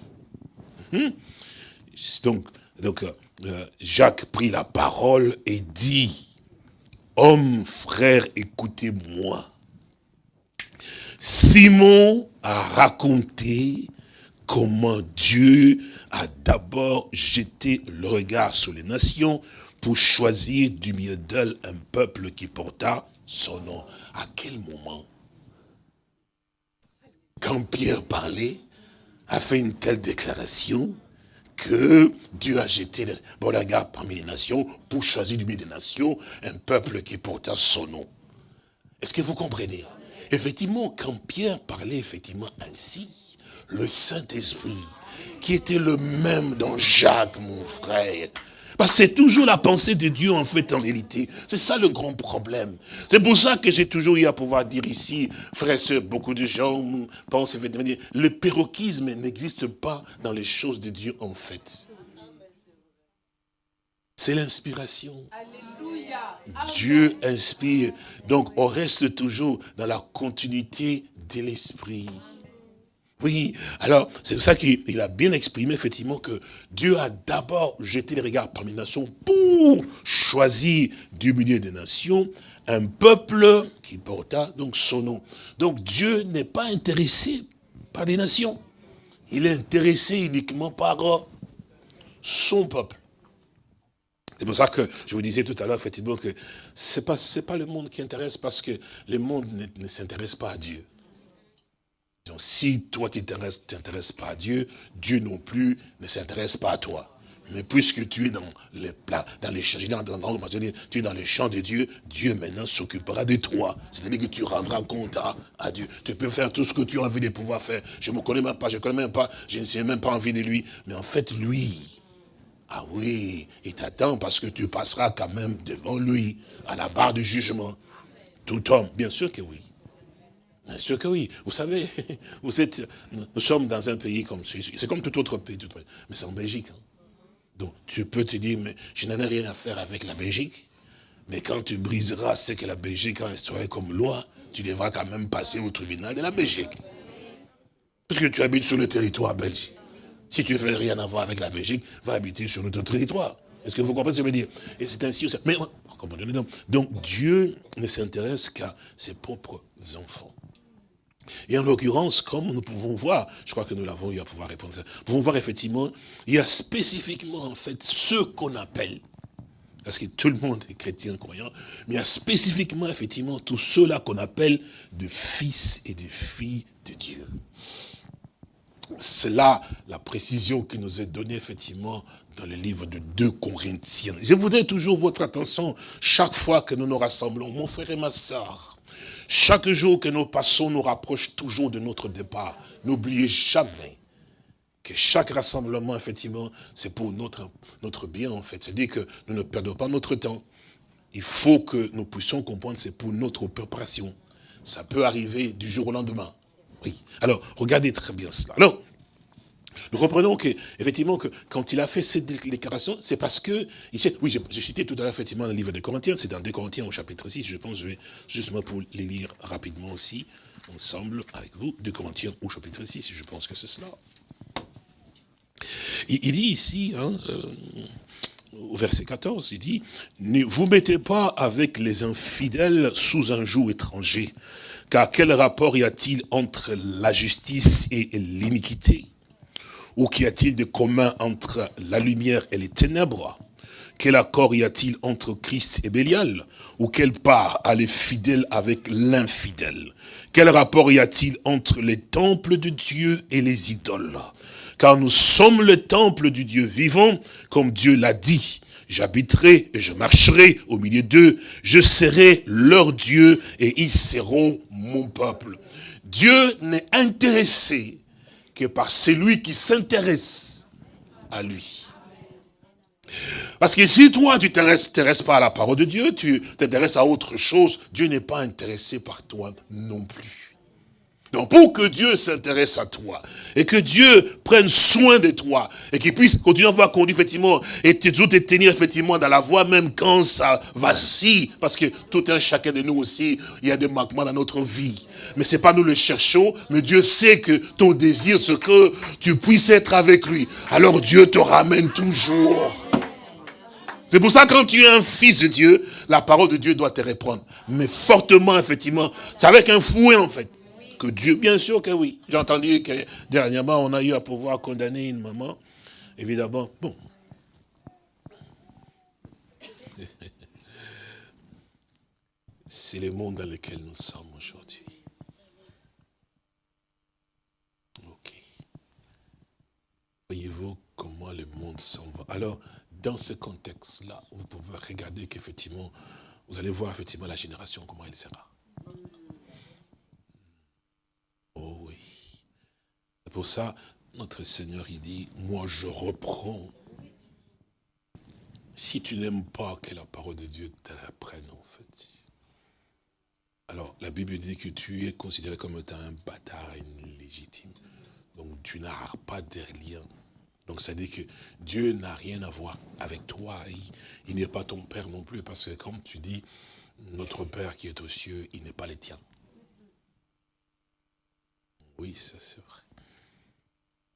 [SPEAKER 3] donc, donc euh, Jacques prit la parole et dit, Homme, frère, écoutez-moi. Simon a raconté comment Dieu a d'abord jeté le regard sur les nations pour choisir du milieu d'elles un peuple qui porta son nom. À quel moment Quand Pierre parlait, a fait une telle déclaration que Dieu a jeté le regard parmi les nations pour choisir du milieu des nations un peuple qui porta son nom? Est-ce que vous comprenez? Effectivement, quand Pierre parlait effectivement ainsi, le Saint-Esprit, qui était le même dans Jacques, mon frère, Parce que c'est toujours la pensée de Dieu, en fait, en réalité. C'est ça le grand problème. C'est pour ça que j'ai toujours eu à pouvoir dire ici, frères et sœurs, beaucoup de gens pensent, le péroquisme n'existe pas dans les choses de Dieu, en fait. C'est l'inspiration. Dieu inspire. Donc, on reste toujours dans la continuité de l'esprit. Oui, alors c'est pour ça qu'il a bien exprimé effectivement que Dieu a d'abord jeté les regards parmi les nations pour choisir du milieu des nations un peuple qui porta donc son nom. Donc Dieu n'est pas intéressé par les nations. Il est intéressé uniquement par son peuple. C'est pour ça que je vous disais tout à l'heure, effectivement, que ce n'est pas, pas le monde qui intéresse parce que le monde ne s'intéresse pas à Dieu. Donc si toi tu ne t'intéresses pas à Dieu, Dieu non plus ne s'intéresse pas à toi. Mais puisque tu es dans les dans les champs, tu es dans les champs de Dieu, Dieu maintenant s'occupera de toi. C'est-à-dire que tu rendras compte à, Dieu. Tu peux faire tout ce que tu as envie de pouvoir faire. Je ne me connais même pas, je ne connais même pas, je n'ai même pas envie de lui. Mais en fait, lui, ah oui, il t'attend parce que tu passeras quand même devant lui, à la barre du jugement. Tout homme, bien sûr que oui. Bien sûr que oui. Vous savez, nous sommes dans un pays comme c'est comme tout autre pays, mais c'est en Belgique. Hein. Donc tu peux te dire, mais je n'en ai rien à faire avec la Belgique. Mais quand tu briseras ce que la Belgique a instauré comme loi, tu devras quand même passer au tribunal de la Belgique. Parce que tu habites sur le territoire belge. Si tu ne veux rien avoir avec la Belgique, va habiter sur notre territoire. Est-ce que vous comprenez ce que je veux dire? Et c'est ainsi. Mais, donc Dieu ne s'intéresse qu'à ses propres enfants. Et en l'occurrence, comme nous pouvons voir, je crois que nous l'avons eu à pouvoir répondre, nous pouvons voir effectivement, il y a spécifiquement en fait ce qu'on appelle, parce que tout le monde est chrétien croyant, mais il y a spécifiquement effectivement tous ceux-là qu'on appelle de fils et de filles de Dieu. C'est là la précision qui nous est donnée effectivement dans le livre de 2 Corinthiens. Je voudrais toujours votre attention chaque fois que nous nous rassemblons, mon frère et ma soeur. Chaque jour que nous passons nous rapproche toujours de notre départ. N'oubliez jamais que chaque rassemblement, effectivement, c'est pour notre, bien, en fait. C'est-à-dire que nous ne perdons pas notre temps. Il faut que nous puissions comprendre, c'est pour notre préparation. Ça peut arriver du jour au lendemain. Oui. Alors, regardez très bien cela. Nous comprenons que, effectivement, que quand il a fait cette déclaration, c'est parce que, oui, j'ai cité tout à l'heure, effectivement, le livre de Corinthiens, c'est dans 2 Corinthiens au chapitre 6, je pense, je vais justement pour les lire rapidement aussi, ensemble, avec vous, 2 Corinthiens au chapitre 6, je pense que c'est cela. Il, dit ici, hein, euh, au verset 14, il dit, ne vous mettez pas avec les infidèles sous un joug étranger, car quel rapport y a-t-il entre la justice et l'iniquité? Ou qu'y a-t-il de commun entre la lumière et les ténèbres? Quel accord y a-t-il entre Christ et Bélial? Ou quelle part a les fidèles avec l'infidèle? Quel rapport y a-t-il entre les temples de Dieu et les idoles? Car nous sommes le temple du Dieu vivant, comme Dieu l'a dit. J'habiterai et je marcherai au milieu d'eux, je serai leur Dieu et ils seront mon peuple. Dieu n'est intéressé que par celui qui s'intéresse à lui. Parce que si toi, tu ne t'intéresses pas à la parole de Dieu, tu t'intéresses à autre chose, Dieu n'est pas intéressé par toi non plus. Donc pour que Dieu s'intéresse à toi, et que Dieu prenne soin de toi, et qu'il puisse continuer à voir conduire effectivement, et te, te tenir effectivement dans la voie, même quand ça vacille, parce que tout un chacun de nous aussi, il y a des manquements dans notre vie. Mais c'est pas nous le cherchons, mais Dieu sait que ton désir, c'est que tu puisses être avec lui. Alors Dieu te ramène toujours. C'est pour ça que quand tu es un fils de Dieu, la parole de Dieu doit te reprendre. Mais fortement, effectivement. C'est avec un fouet, en fait. Dieu, bien sûr que oui. J'ai entendu que dernièrement, on a eu à pouvoir condamner une maman. Évidemment, bon. C'est le monde dans lequel nous sommes aujourd'hui. Ok. Voyez-vous comment le monde s'en va? Alors, dans ce contexte-là, vous pouvez regarder qu'effectivement, vous allez voir effectivement la génération, comment elle sera. Oh oui. C'est pour ça, notre Seigneur, il dit, moi je reprends si tu n'aimes pas que la parole de Dieu t'apprenne, en fait, alors la Bible dit que tu es considéré comme étant un bâtard illégitime. Donc tu n'as pas de lien. Donc ça dit que Dieu n'a rien à voir avec toi. Il, n'est pas ton Père non plus. Parce que comme tu dis, notre Père qui est aux cieux, il n'est pas le tien. Oui, ça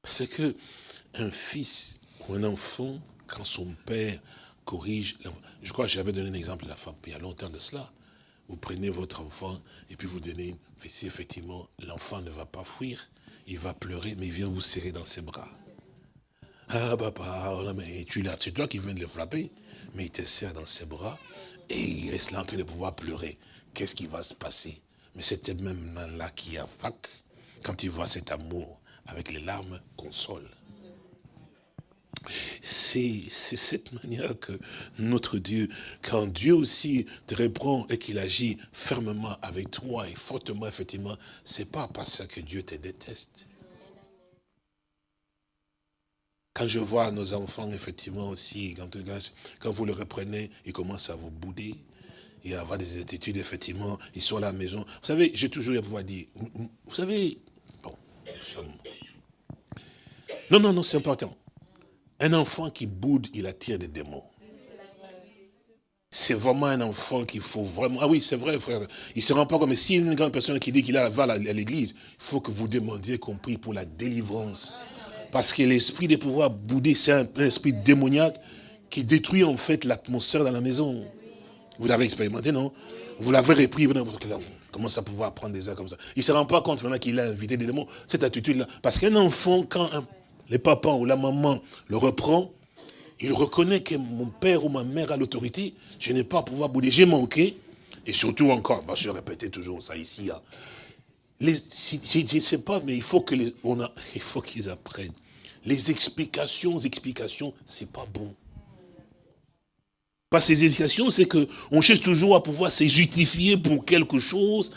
[SPEAKER 3] Parce que un fils ou un enfant, quand son père corrige, je crois que j'avais donné un exemple la femme il y a longtemps de cela. Vous prenez votre enfant et puis vous donnez, si effectivement l'enfant ne va pas fuir, il va pleurer, mais il vient vous serrer dans ses bras. Ah papa, oh mais tu l'as, c'est toi qui viens de le frapper, mais il te serre dans ses bras et il reste là en train de pouvoir pleurer. Qu'est-ce qui va se passer? Mais c'était même là qui a fac, quand il voit cet amour avec les larmes, console. C'est cette manière que notre Dieu, quand Dieu aussi te reprend et qu'il agit fermement avec toi et fortement, effectivement, c'est pas parce que Dieu te déteste. Quand je vois nos enfants, effectivement, aussi, quand, vous le reprenez, ils commencent à vous bouder et à avoir des attitudes, effectivement, ils sont à la maison. Vous savez, j'ai toujours eu à pouvoir dire, vous savez, bon, non, non, non, c'est important. Un enfant qui boude, il attire des démons. C'est vraiment un enfant qu'il faut vraiment... Ah oui, c'est vrai, frère. Il ne se rend pas comme... Si une grande personne qui dit qu'il va à l'église, il faut que vous demandiez qu'on prie pour la délivrance. Parce que l'esprit de pouvoir bouder, c'est un, esprit démoniaque qui détruit en fait l'atmosphère dans la maison. Vous l'avez expérimenté, non? Vous l'avez repris, comment ça pouvoir prendre des airs comme ça? Il ne se rend pas compte maintenant qu'il a invité des démons. Cette attitude-là. Parce qu'un enfant, quand un le papa ou la maman le reprend, il reconnaît que mon père ou ma mère a l'autorité, je n'ai pas à pouvoir bouder, j'ai manqué, et surtout encore, bah, je répétais toujours ça ici, hein. je ne sais pas, mais il faut qu'ils apprennent. Les explications, explications, c'est pas bon. Pas ces explications, c'est que on cherche toujours à pouvoir se justifier pour quelque chose.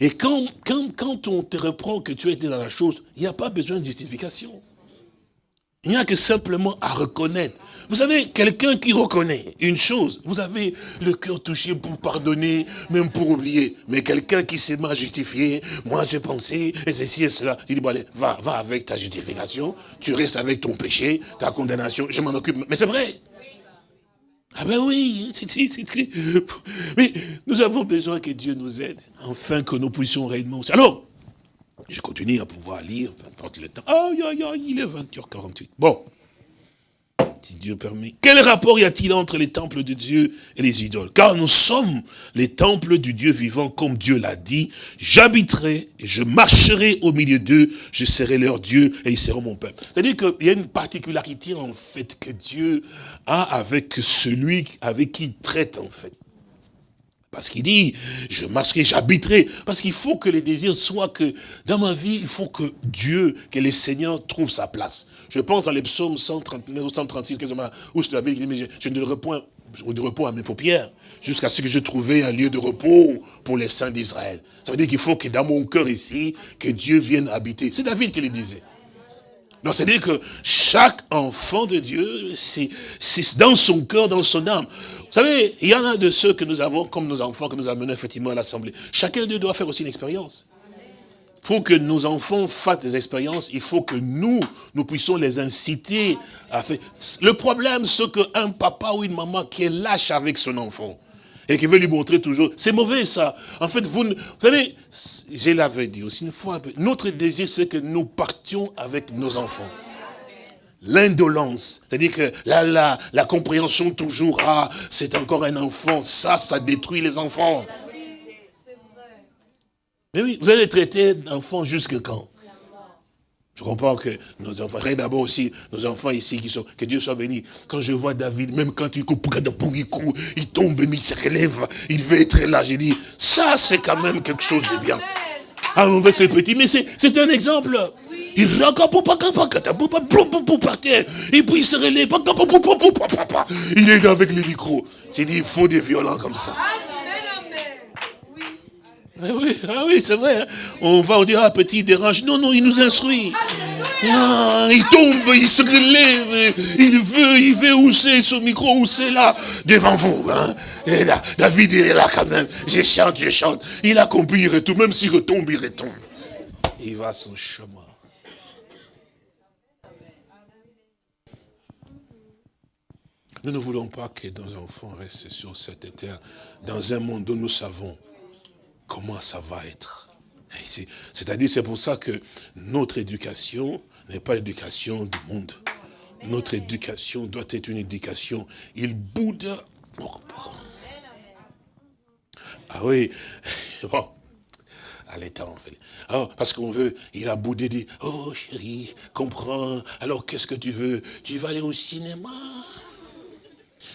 [SPEAKER 3] Et quand, quand, quand on te reprend que tu as été dans la chose, il n'y a pas besoin de justification. Il n'y a que simplement à reconnaître. Vous savez, quelqu'un qui reconnaît une chose, vous avez le cœur touché pour pardonner, même pour oublier. Mais quelqu'un qui s'est mal justifié, moi j'ai pensé, et ceci et cela, il dit, bon allez, va, va avec ta justification, tu restes avec ton péché, ta condamnation, je m'en occupe. Mais c'est vrai. Ah ben oui, mais nous avons besoin que Dieu nous aide, afin que nous puissions réellement... Alors, je continue à pouvoir lire, peu importe le temps. Aïe, aïe, aïe, il est 20h48. Bon, si Dieu permet. Quel rapport y a-t-il entre les temples de Dieu et les idoles? Car nous sommes les temples du Dieu vivant, comme Dieu l'a dit. J'habiterai et je marcherai au milieu d'eux, je serai leur Dieu et ils seront mon peuple. C'est-à-dire qu'il y a une particularité en fait que Dieu a avec celui avec qui il traite en fait. Parce qu'il dit, je marcherai, j'habiterai. Parce qu'il faut que les désirs soient que, dans ma vie, il faut que Dieu, que le Seigneur trouve sa place. Je pense à les psaumes 139 ou 136, où je t'avais dit, mais je, ne repos, de repos à mes paupières, jusqu'à ce que je trouvais un lieu de repos pour les saints d'Israël. Ça veut dire qu'il faut que dans mon cœur ici, que Dieu vienne habiter. C'est David qui le disait. Donc c'est-à-dire que chaque enfant de Dieu, c'est dans son cœur, dans son âme. Vous savez, il y en a de ceux que nous avons, comme nos enfants que nous amenons effectivement à l'Assemblée. Chacun d'eux doit faire aussi une expérience. Pour que nos enfants fassent des expériences, il faut que nous, nous puissions les inciter à faire. Le problème, c'est qu'un papa ou une maman qui est lâche avec son enfant, et qui veut lui montrer toujours, c'est mauvais ça. En fait, vous, vous savez, je l'avais dit aussi une fois, notre désir c'est que nous partions avec nos enfants. L'indolence, c'est-à-dire que là, là, la compréhension toujours, ah, c'est encore un enfant, ça, ça détruit les enfants. Mais oui, vous allez traiter d'enfants jusque quand? Je comprends que nos enfants, d'abord aussi, nos enfants ici qui sont, que Dieu soit béni. Quand je vois David, même quand il coupe, il tombe, il se relève, il veut être là, j'ai dit, ça c'est quand même quelque chose de bien. Ah, on veut c'est petit, mais c'est un exemple. Il par terre, et puis il se relève, il est avec les micros. J'ai dit, il faut des violents comme ça. Ah oui, ah oui c'est vrai. Hein. On va, on dit, ah, petit dérange. Non, non, il nous instruit. Ah, il tombe, il se relève, il veut, il veut où c'est ce micro, où c'est là, devant vous. Hein. Et là, David est là quand même. Je chante, je chante. Il a compris, il retourne. Même s'il retombe, il retombe. Il va son chemin. Nous ne voulons pas que nos enfants restent sur cette terre, dans un monde où nous savons comment ça va être. C'est-à-dire, c'est pour ça que notre éducation n'est pas l'éducation du monde. Notre éducation doit être une éducation. Il boude. Ah oui, bon, à l'état en fait. Oh, parce qu'on veut, il a boudé, dit, oh chérie, comprends, alors qu'est-ce que tu veux? Tu vas aller au cinéma?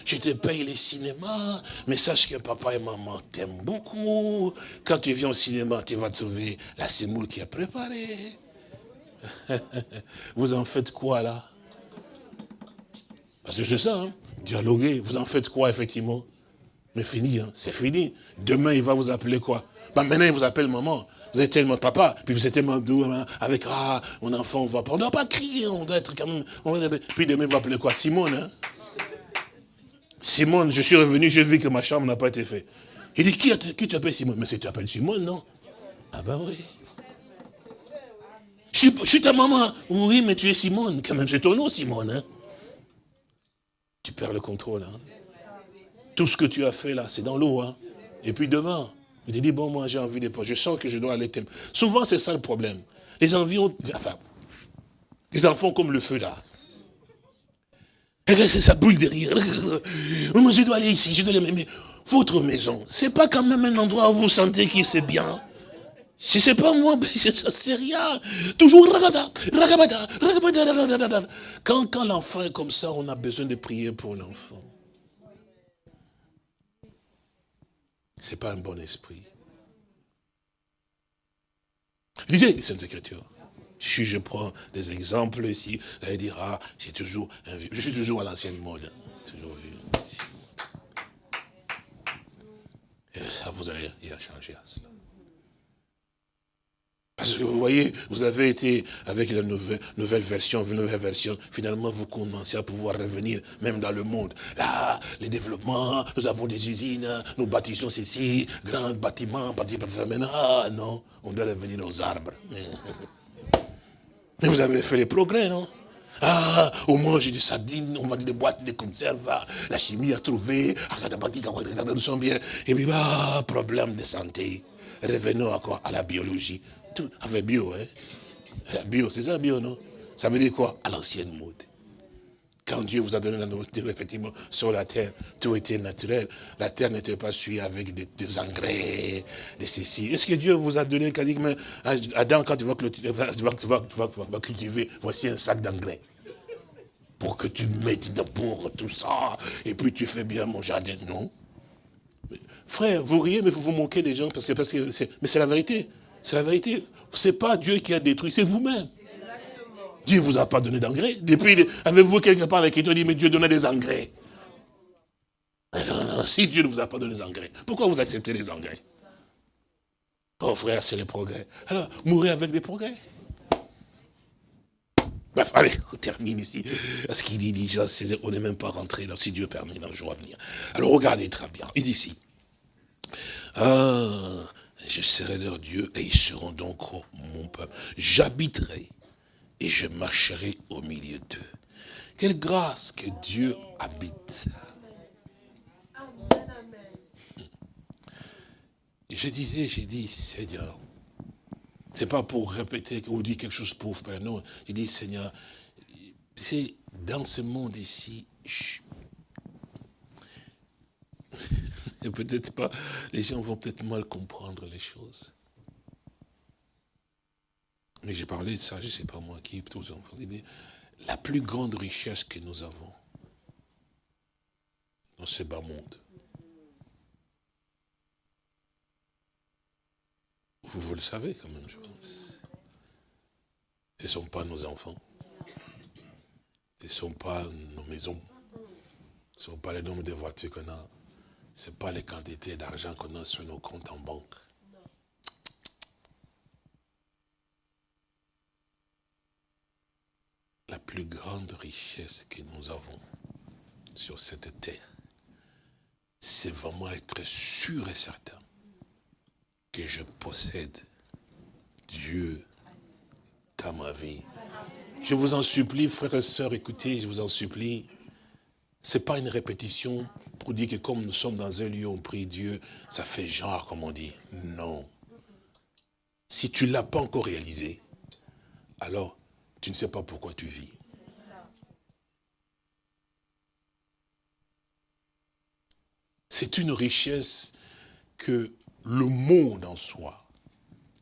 [SPEAKER 3] Je te paye les cinémas, mais sache que papa et maman t'aiment beaucoup. Quand tu viens au cinéma, tu vas trouver la semoule qui a préparé. vous en faites quoi là? Parce que c'est ça, hein? dialoguer, vous en faites quoi effectivement? Mais fini, hein? c'est fini. Demain, il va vous appeler quoi? Bah, Maintenant, il vous appelle maman. Vous êtes tellement papa, puis vous êtes tellement doux, hein, avec, ah, mon enfant, on va pas, on ne doit pas crier, on doit être quand même, puis demain, il va appeler quoi? Simone, hein Simone, je suis revenu, j'ai vu que ma chambre n'a pas été faite. Il dit, qui, t'appelle Simone? Mais c'est tu t'appelles Simone, non? Ah ben oui. Je suis, ta maman. Oui, mais tu es Simone, quand même, c'est ton nom, Simone. Hein? Tu perds le contrôle. Hein? Tout ce que tu as fait là, c'est dans l'eau. Hein? Et puis demain, il te dit, bon, moi j'ai envie de... Je sens que je dois aller... Souvent, c'est ça le problème. Les envies ont... Enfin, les enfants comme le feu là. Sa boule derrière. Moi, je dois aller ici, je dois aller... Mais votre maison, c'est pas quand même un endroit où vous sentez qu'il c'est bien. Si c'est pas moi, ça c'est rien. Toujours quand, quand l'enfant est comme ça, on a besoin de prier pour l'enfant. C'est pas un bon esprit. Lisez les Saintes Écritures. Si je prends des exemples ici, vous allez dire, ah, toujours je suis toujours à l'ancienne mode. Toujours vu Et ça, vous allez y changer à cela. Parce que vous voyez, vous avez été avec la nouvelle, nouvelle version, nouvelle version, finalement vous commencez à pouvoir revenir même dans le monde. Là, les développements, nous avons des usines, nous bâtissons ceci, grands bâtiments, bâtiments, maintenant, ah non, on doit revenir aux arbres. Mais vous avez fait les progrès, non? Ah, moins j'ai des sardines, on va des boîtes de conserve, la chimie a trouvé, nous sommes bien. Et puis, bah, problème de santé. Revenons à quoi À la biologie. Tout, avec bio, hein Bio, c'est ça bio, non? Ça veut dire quoi? À l'ancienne mode. Quand Dieu vous a donné la nourriture, effectivement, sur la terre, tout était naturel. La terre n'était pas suivie avec des, engrais, des ceci. Est-ce que Dieu vous a donné, dit, mais Adam, quand tu vas, cultiver, voici un sac d'engrais. Pour que tu mettes d'abord tout ça, et puis tu fais bien mon jardin. Non. Frère, vous riez, mais vous vous moquez des gens, parce que, parce que mais c'est la vérité. C'est la vérité. C'est pas Dieu qui a détruit, c'est vous-même. Dieu ne vous a pas donné d'engrais. Depuis, avez-vous quelque part l'écriture dit, mais Dieu donnait des engrais? Si Dieu ne vous a pas donné des engrais, pourquoi vous acceptez les engrais? Oh frère, c'est le progrès. Alors, mourir avec des progrès. Bref, allez, on termine ici. Parce qu'il dit déjà, on n'est même pas rentré là, si Dieu permet, dans le jour à venir. Alors regardez très bien, il dit ici. Ah, je serai leur Dieu et ils seront donc mon peuple. J'habiterai et je marcherai au milieu d'eux. Quelle grâce que Dieu habite. je disais, j'ai dit, Seigneur, c'est pas pour répéter ou dire quelque chose pour faire, non. J'ai dit, Seigneur, c'est dans ce monde ici, peut-être pas, les gens vont peut-être mal comprendre les choses. Mais j'ai parlé de ça, je ne sais pas moi qui, tous enfants. La plus grande richesse que nous avons dans ce bas monde, vous, vous le savez quand même, je pense. Ce ne sont pas nos enfants. Ce ne sont pas nos maisons. Ce ne sont pas les nombre de voitures qu'on a. Ce n'est pas les quantités d'argent qu'on a sur nos comptes en banque. Plus grande richesse que nous avons sur cette terre, c'est vraiment être sûr et certain que je possède Dieu dans ma vie. Je vous en supplie, frères et sœurs, écoutez, je vous en supplie. Ce n'est pas une répétition pour dire que comme nous sommes dans un lieu où on prie Dieu, ça fait genre, comme on dit. Non. Si tu ne l'as pas encore réalisé, alors tu ne sais pas pourquoi tu vis. C'est une richesse que le monde en soi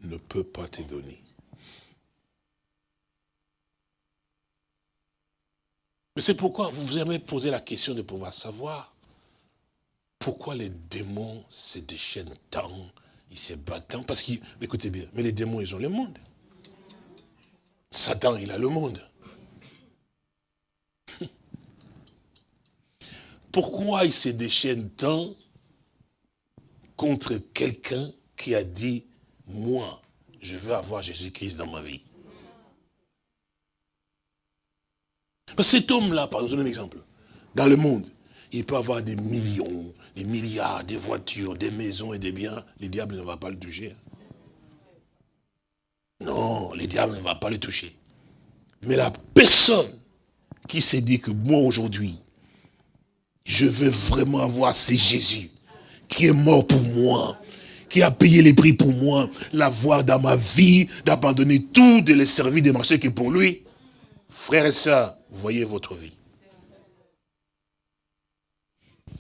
[SPEAKER 3] ne peut pas te donner. Mais c'est pourquoi vous vous avez posé la question de pouvoir savoir pourquoi les démons se déchaînent tant, ils se battent tant. Parce que, écoutez bien, mais les démons, ils ont le monde. Satan, il a le monde. Pourquoi il se déchaîne tant contre quelqu'un qui a dit, moi, je veux avoir Jésus-Christ dans ma vie? Cet homme-là, par exemple, un exemple, dans le monde, il peut avoir des millions, des milliards, des voitures, des maisons et des biens. Le diable ne va pas le toucher. Non, le diable ne va pas le toucher. Mais la personne qui s'est dit que moi aujourd'hui, je veux vraiment avoir ce Jésus qui est mort pour moi, qui a payé les prix pour moi, l'avoir dans ma vie, d'abandonner tout, de le servir, de marcher que pour lui. Frères et sœurs, voyez votre vie.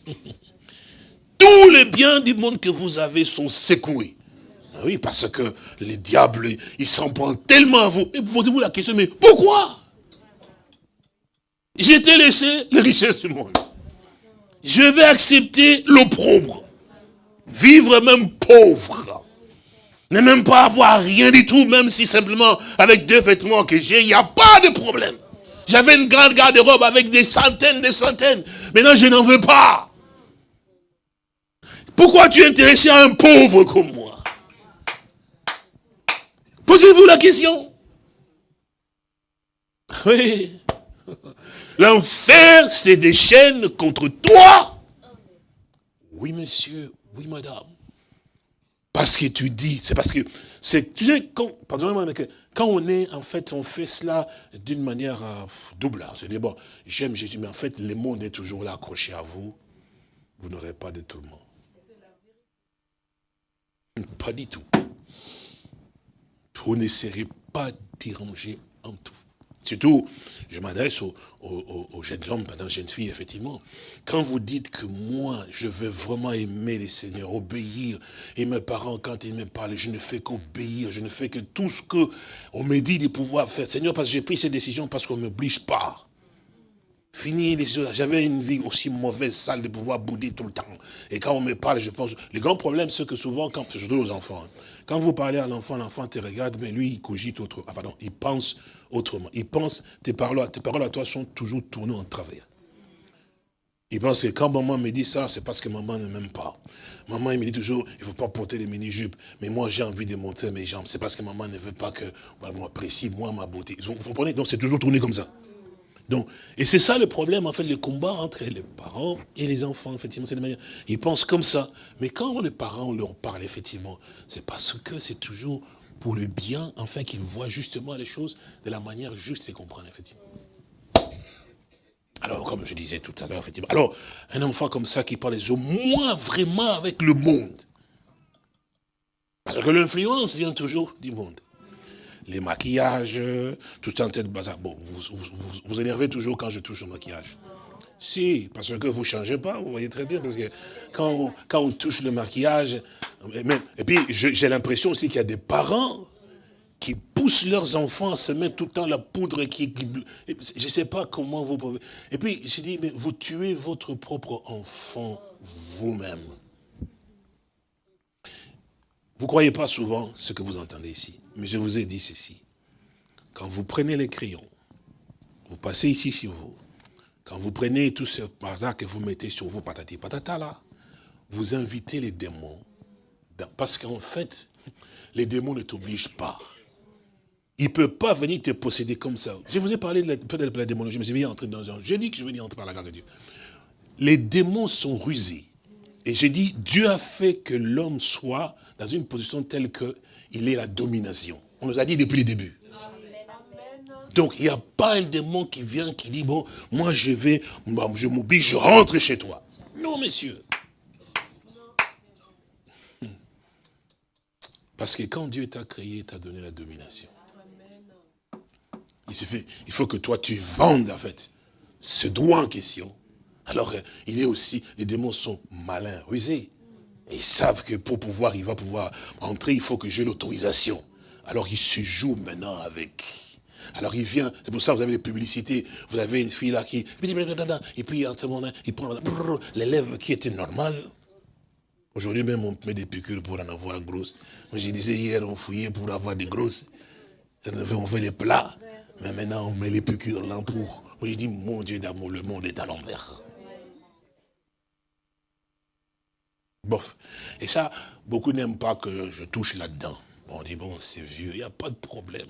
[SPEAKER 3] Tous les biens du monde que vous avez sont secoués. Ah oui, parce que les diables, ils s'en prennent tellement à vous. Et posez-vous la question, mais pourquoi? J'ai été laissé les richesses du monde. Je vais accepter l'opprobre. Vivre même pauvre. Ne même pas avoir rien du tout, même si simplement avec deux vêtements que j'ai, il n'y a pas de problème. J'avais une grande garde-robe avec des centaines, des centaines. Maintenant, je n'en veux pas. Pourquoi tu es intéressé à un pauvre comme moi? Posez-vous la question. Oui. L'enfer c'est des chaînes contre toi. Oui, monsieur. Oui, madame. Parce que tu dis, c'est parce que, c'est, tu sais, quand, pardonnez-moi, quand on est, en fait, on fait cela d'une manière euh, double. Hein. C'est bon, j'aime Jésus, mais en fait, le monde est toujours là accroché à vous. Vous n'aurez pas de tourment. Pas du tout. Vous n'essaierez pas d'y ranger en tout. Surtout, je m'adresse aux, jeunes hommes, pendant jeunes filles, effectivement. Quand vous dites que moi, je veux vraiment aimer les seigneurs, obéir, et mes parents, quand ils me parlent, je ne fais qu'obéir, je ne fais que tout ce qu'on me dit de pouvoir faire. Seigneur, parce que j'ai pris ces décisions parce qu'on ne m'oblige pas. Fini les J'avais une vie aussi mauvaise, sale, de pouvoir bouder tout le temps. Et quand on me parle, je pense... Le grand problème, c'est que souvent, quand, surtout aux enfants, quand vous parlez à l'enfant, l'enfant te regarde, mais lui, il cogite autre... Ah, pardon, il pense autrement. Il pense, tes paroles, tes paroles à toi sont toujours tournées en travers. Il pense que quand maman me dit ça, c'est parce que maman ne m'aime pas. Maman, il me dit toujours, il ne faut pas porter les mini-jupes. Mais moi, j'ai envie de montrer mes jambes. C'est parce que maman ne veut pas que bah, moi apprécie, moi, ma beauté. Vous comprenez? Donc, c'est toujours tourné comme ça. Donc, et c'est ça le problème, en fait, le combat entre les parents et les enfants, effectivement, c'est de manière. Ils pensent comme ça. Mais quand les parents leur parlent, effectivement, c'est parce que c'est toujours pour le bien, afin qu'ils voient justement les choses de la manière juste et comprendre, effectivement. Alors, comme je disais tout à l'heure, effectivement. Alors, un enfant comme ça qui parle au moins vraiment avec le monde. Parce que l'influence vient toujours du monde. Les maquillages, tout en tête bazar. Bon, vous, vous, vous, énervez toujours quand je touche au maquillage. Si, parce que vous ne changez pas, vous voyez très bien, parce que quand on, quand on touche le maquillage, et puis j'ai l'impression aussi qu'il y a des parents qui poussent leurs enfants à se mettre tout le temps la poudre qui... je ne sais pas comment vous pouvez... Et puis j'ai dit, mais vous tuez votre propre enfant vous-même. Vous ne croyez pas souvent ce que vous entendez ici, mais je vous ai dit ceci. Quand vous prenez les crayons, vous passez ici sur vous, quand vous prenez tout ce bazar que vous mettez sur vous, patati patata là, vous invitez les démons. Parce qu'en fait, les démons ne t'obligent pas. il ne peut pas venir te posséder comme ça. Je vous ai parlé de la, de la démonologie, mais je vais entrer dans un... J'ai dit que je vais entrer par la grâce de Dieu. Les démons sont rusés. Et j'ai dit, Dieu a fait que l'homme soit dans une position telle qu'il ait la domination. On nous a dit depuis le début. Donc, il n'y a pas un démon qui vient, qui dit, bon, moi je vais, je m'oblige, je rentre chez toi. Non, messieurs. Parce que quand Dieu t'a créé, t'a donné la domination. Il, il faut que toi, tu vendes, en fait, ce droit en question. Alors, euh, il est aussi, les démons sont malins, rusés. ils savent que pour pouvoir, il va pouvoir entrer, il faut que j'ai l'autorisation. Alors, il se joue maintenant avec. Alors il vient, c'est pour ça que vous avez des publicités, vous avez une fille là qui, et puis il prend l'élève qui était normal, Aujourd'hui même, on met des piqûres pour en avoir grosses. Moi, je disais hier, on fouillait pour avoir des grosses. On fait les plats. Mais maintenant, on met les piqûres là pour... Moi, je dis, mon Dieu d'amour, le monde est à l'envers. Bof. Et ça, beaucoup n'aiment pas que je touche là-dedans. On dit, bon, c'est vieux, il n'y a pas de problème.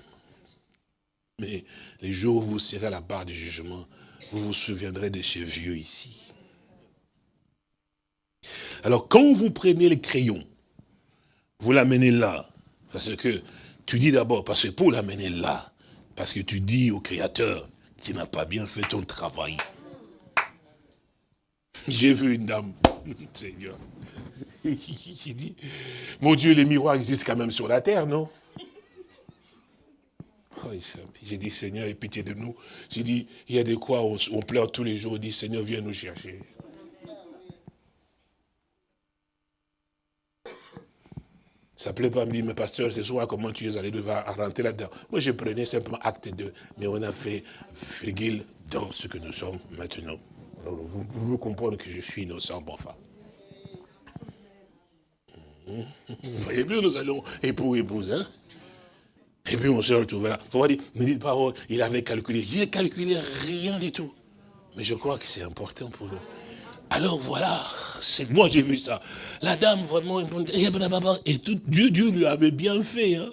[SPEAKER 3] Mais les jours où vous serez à la barre du jugement, vous vous souviendrez de ces vieux ici. Alors quand vous prenez le crayon, vous l'amenez là, parce que tu dis d'abord, parce que pour l'amener là, parce que tu dis au Créateur, tu n'as pas bien fait ton travail. J'ai vu une dame, Seigneur, qui dit, mon Dieu, les miroirs existent quand même sur la terre, non? Oh, J'ai dit, Seigneur, aie pitié de nous. J'ai dit, il y a de quoi on, pleure tous les jours, on dit, Seigneur, viens nous chercher. Ça ne plaît pas me dire, mais pasteur, ce soir, comment tu es allé devoir rentrer là-dedans? Moi, je prenais simplement acte de, mais on a fait virgule dans ce que nous sommes maintenant. Alors, vous, comprenez que je suis innocent, bon enfin. Vous voyez bien, nous allons époux, épouse, hein Et puis on se retrouve là. Vous voyez, ne dites pas, oh, il avait calculé. J'ai calculé rien du tout. Mais je crois que c'est important pour nous. Alors voilà, c'est moi j'ai vu ça. La dame vraiment, et tout, Dieu, Dieu lui avait bien fait. Hein.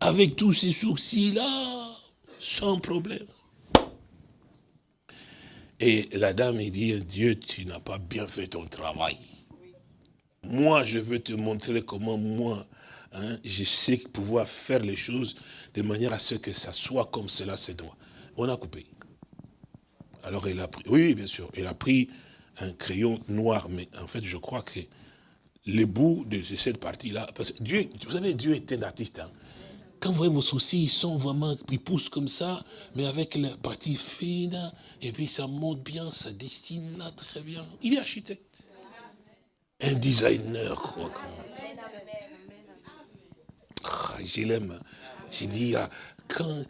[SPEAKER 3] Avec tous ces sourcils-là, sans problème. Et la dame, il dit, Dieu, tu n'as pas bien fait ton travail. Moi, je veux te montrer comment moi, hein, je sais pouvoir faire les choses de manière à ce que ça soit comme cela se doit. On a coupé. Alors elle a pris, oui, bien sûr, elle a pris un crayon noir, mais en fait, je crois que les bouts de cette partie-là, parce que Dieu, vous savez, Dieu est un artiste. Hein. Quand vous voyez vos soucis, ils sont vraiment, ils poussent comme ça, mais avec la partie fine, et puis ça monte bien, ça destine là très bien. Il est architecte. Un designer, quoi. Ah, je l'aime. J'ai dit, ah, quand,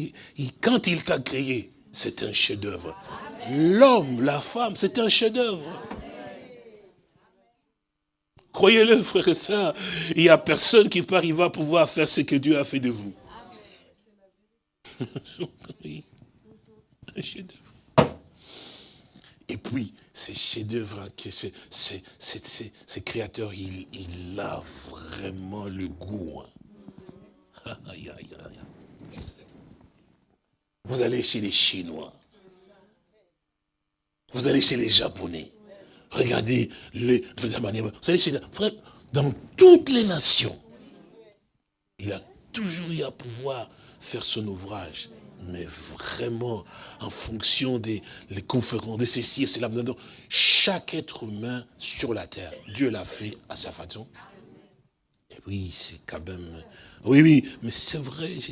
[SPEAKER 3] quand il t'a créé, c'est un chef-d'œuvre. L'homme, la femme, c'est un chef-d'œuvre. Croyez-le, frères et sœurs, il n'y a personne qui peut arriver à pouvoir faire ce que Dieu a fait de vous. un chef-d'œuvre. Et puis, ces chefs-d'œuvre, ces créateurs, il, il a vraiment le goût. Hein. Vous allez chez les Chinois. Vous allez chez les Japonais. Regardez les, vous chez, frère, dans toutes les nations, il a toujours eu à pouvoir faire son ouvrage, mais vraiment en fonction des les conférences, de ceci et cela. Chaque être humain sur la terre, Dieu l'a fait à sa façon. Et oui, c'est quand même... Oui, oui, mais c'est vrai.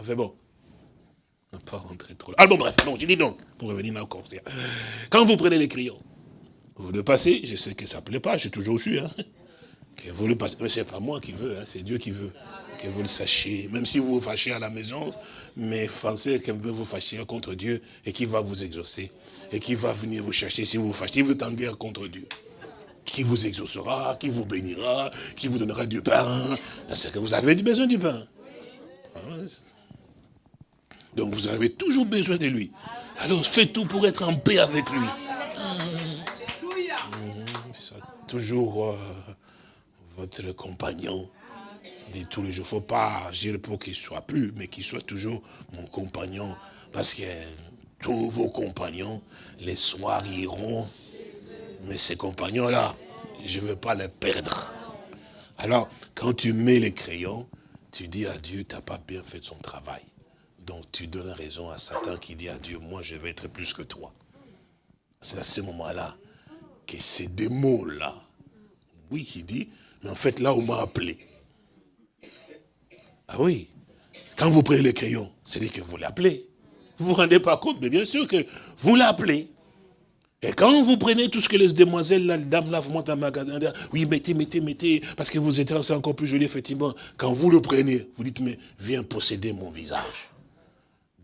[SPEAKER 3] Enfin bon, ne pas rentrer trop là. Ah bon, bref, non, j'ai dit non, pour revenir encore. Quand vous prenez les crayons, vous le passez, je sais que ça ne plaît pas, j'ai toujours su, hein, que vous le passez, mais c'est pas moi qui veux, hein, c'est Dieu qui veut que vous le sachiez, même si vous vous fâchez à la maison, mais pensez qu'il veut vous fâcher contre Dieu et qu'il va vous exaucer, et qu'il va venir vous chercher si vous vous fâchez, vous êtes en guerre contre Dieu. Qui vous exaucera, qui vous bénira, qui vous donnera du pain, parce que vous avez besoin du pain. Ah donc vous avez toujours besoin de lui. Alors faites tout pour être en paix avec lui. toujours euh, votre compagnon. de tous les jours. faut pas agir pour qu'il soit plus, mais qu'il soit toujours mon compagnon. Parce que tous vos compagnons, les soirs iront. Mais ces compagnons-là, je ne veux pas les perdre. Alors, quand tu mets les crayons, tu dis à Dieu, tu n'as pas bien fait son travail. Donc tu donnes raison à Satan qui dit à Dieu, moi je vais être plus que toi. C'est à ce moment-là que ces démons-là, oui, il dit, mais en fait là on m'a appelé. Ah oui, quand vous prenez les crayons, c'est dit que vous l'appelez. Vous ne vous rendez pas compte, mais bien sûr que vous l'appelez. Et quand vous prenez tout ce que les demoiselles, la dame là, vous montent un magasin, oui, mettez, mettez, mettez, parce que vous êtes encore plus joli, effectivement. Quand vous le prenez, vous dites, mais viens posséder mon visage.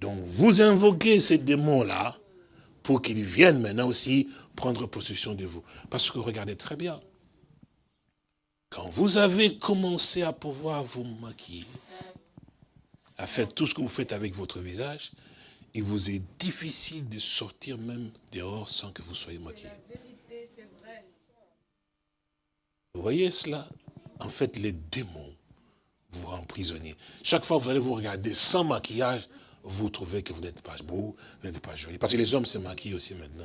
[SPEAKER 3] Donc vous invoquez ces démons-là pour qu'ils viennent maintenant aussi prendre possession de vous. Parce que regardez très bien, quand vous avez commencé à pouvoir vous maquiller, à faire tout ce que vous faites avec votre visage, il vous est difficile de sortir même dehors sans que vous soyez maquillé. Vous voyez cela? En fait, les démons vous prisonnier. Chaque fois que vous allez vous regarder sans maquillage, vous trouvez que vous n'êtes pas beau, vous n'êtes pas joli. Parce que les hommes se maquillent aussi maintenant.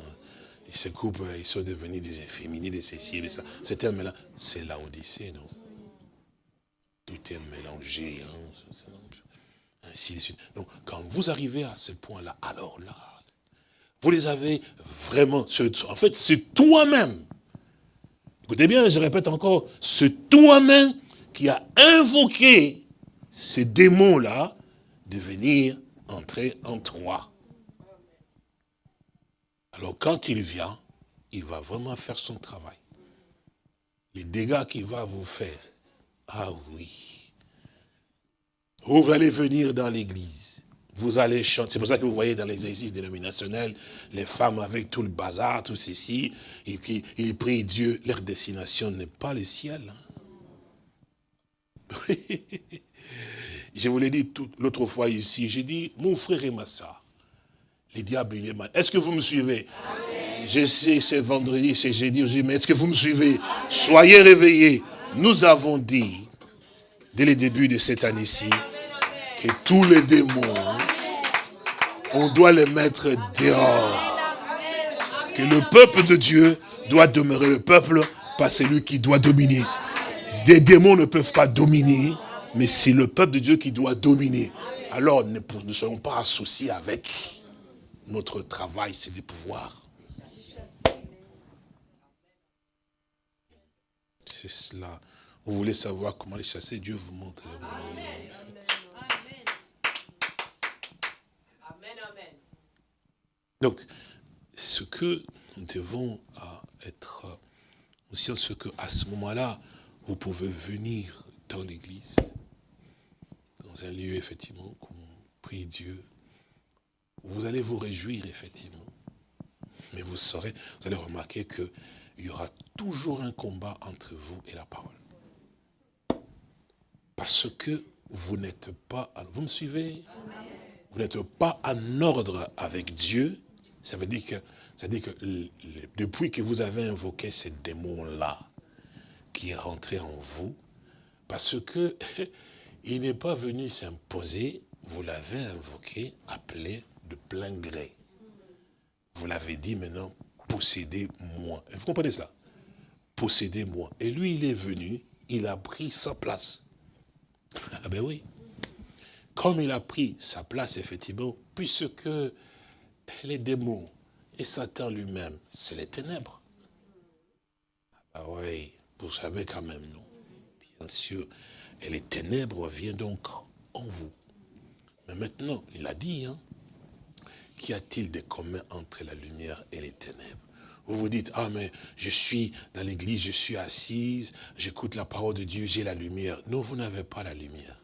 [SPEAKER 3] Ils se coupent, ils sont devenus des inféminés, des céciles, ça. C'est un mélange. C'est l'Odyssée, non? Tout est mélangé. Hein ainsi de suite. Donc, quand vous arrivez à ce point-là, alors là, vous les avez vraiment, en fait, c'est toi-même. Écoutez bien, je répète encore, c'est toi-même qui a invoqué ces démons-là de venir entrer en toi. Alors quand il vient, il va vraiment faire son travail. Les dégâts qu'il va vous faire, ah oui, vous allez venir dans l'église. Vous allez chanter. C'est pour ça que vous voyez dans les églises dénominationnelles, les femmes avec tout le bazar, tout ceci, et qui ils prient Dieu. Leur destination n'est pas le ciel. Hein. Je vous l'ai dit l'autre fois ici, j'ai dit, mon frère et ma soeur, les diables, il est mal. Est-ce que vous me suivez? Je sais, c'est vendredi, c'est jeudi, mais est-ce que vous me suivez? Soyez réveillés. Nous avons dit, dès le début de cette année-ci, que tous les démons, on doit les mettre dehors. Que le peuple de Dieu doit demeurer le peuple, pas celui qui doit dominer. Des démons ne peuvent pas dominer, mais c'est le peuple de Dieu qui doit dominer. Alors ne, ne soyons pas associés avec notre travail, c'est de pouvoir. C'est cela. Vous voulez savoir comment les chasser, Dieu vous montre le Donc, ce que nous devons être aussi, ce que à ce moment-là, vous pouvez venir dans l'église, un lieu, effectivement, qu'on prie Dieu. Vous allez vous réjouir, effectivement. Mais vous saurez, vous allez remarquer qu'il y aura toujours un combat entre vous et la parole. Parce que vous n'êtes pas, vous me suivez? Vous n'êtes pas en ordre avec Dieu ça veut dire que, ça veut dire que depuis que vous avez invoqué ce démon-là, qui est rentré en vous, parce que il n'est pas venu s'imposer, vous l'avez invoqué, appelé de plein gré. Vous l'avez dit maintenant, possédez-moi. Vous comprenez cela? Possédez-moi. Et lui, il est venu, il a pris sa place. Ah ben oui. Comme il a pris sa place, effectivement, puisque les démons et Satan lui-même, c'est les ténèbres. Ah oui, vous savez quand même, non? Bien sûr. Et les ténèbres viennent donc en vous. Mais maintenant, il a dit, hein, qu'y a-t-il de commun entre la lumière et les ténèbres? Vous vous dites, ah mais je suis dans l'église, je suis assise, j'écoute la parole de Dieu, j'ai la lumière. Non, vous n'avez pas la lumière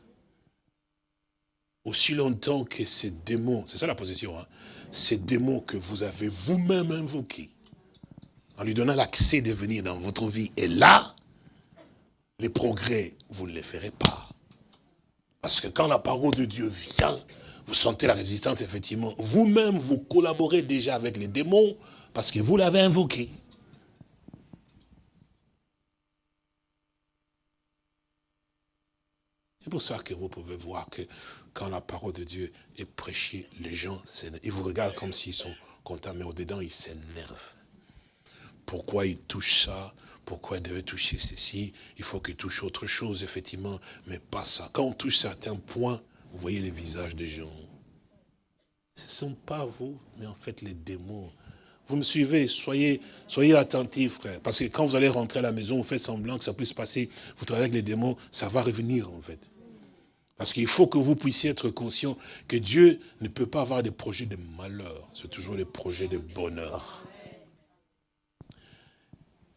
[SPEAKER 3] aussi longtemps que ces démons, c'est ça la position, hein, ces démons que vous avez vous-même invoqués, en lui donnant l'accès de venir dans votre vie, et là, les progrès, vous ne les ferez pas. Parce que quand la parole de Dieu vient, vous sentez la résistance, effectivement. Vous-même, vous collaborez déjà avec les démons parce que vous l'avez invoqué. C'est pour ça que vous pouvez voir que quand la parole de Dieu est prêchée, les gens, ils vous regardent comme s'ils sont contents, mais au-dedans, ils s'énervent. Pourquoi ils touchent ça? Pourquoi ils devaient toucher ceci Il faut qu'ils touchent autre chose, effectivement, mais pas ça. Quand on touche certains points, vous voyez les visages des gens. Ce ne sont pas vous, mais en fait les démons. Vous me suivez, soyez, soyez attentifs, frère. Parce que quand vous allez rentrer à la maison, vous faites semblant que ça puisse passer, vous travaillez avec les démons, ça va revenir en fait. Parce qu'il faut que vous puissiez être conscient que Dieu ne peut pas avoir des projets de malheur, c'est toujours des projets de bonheur.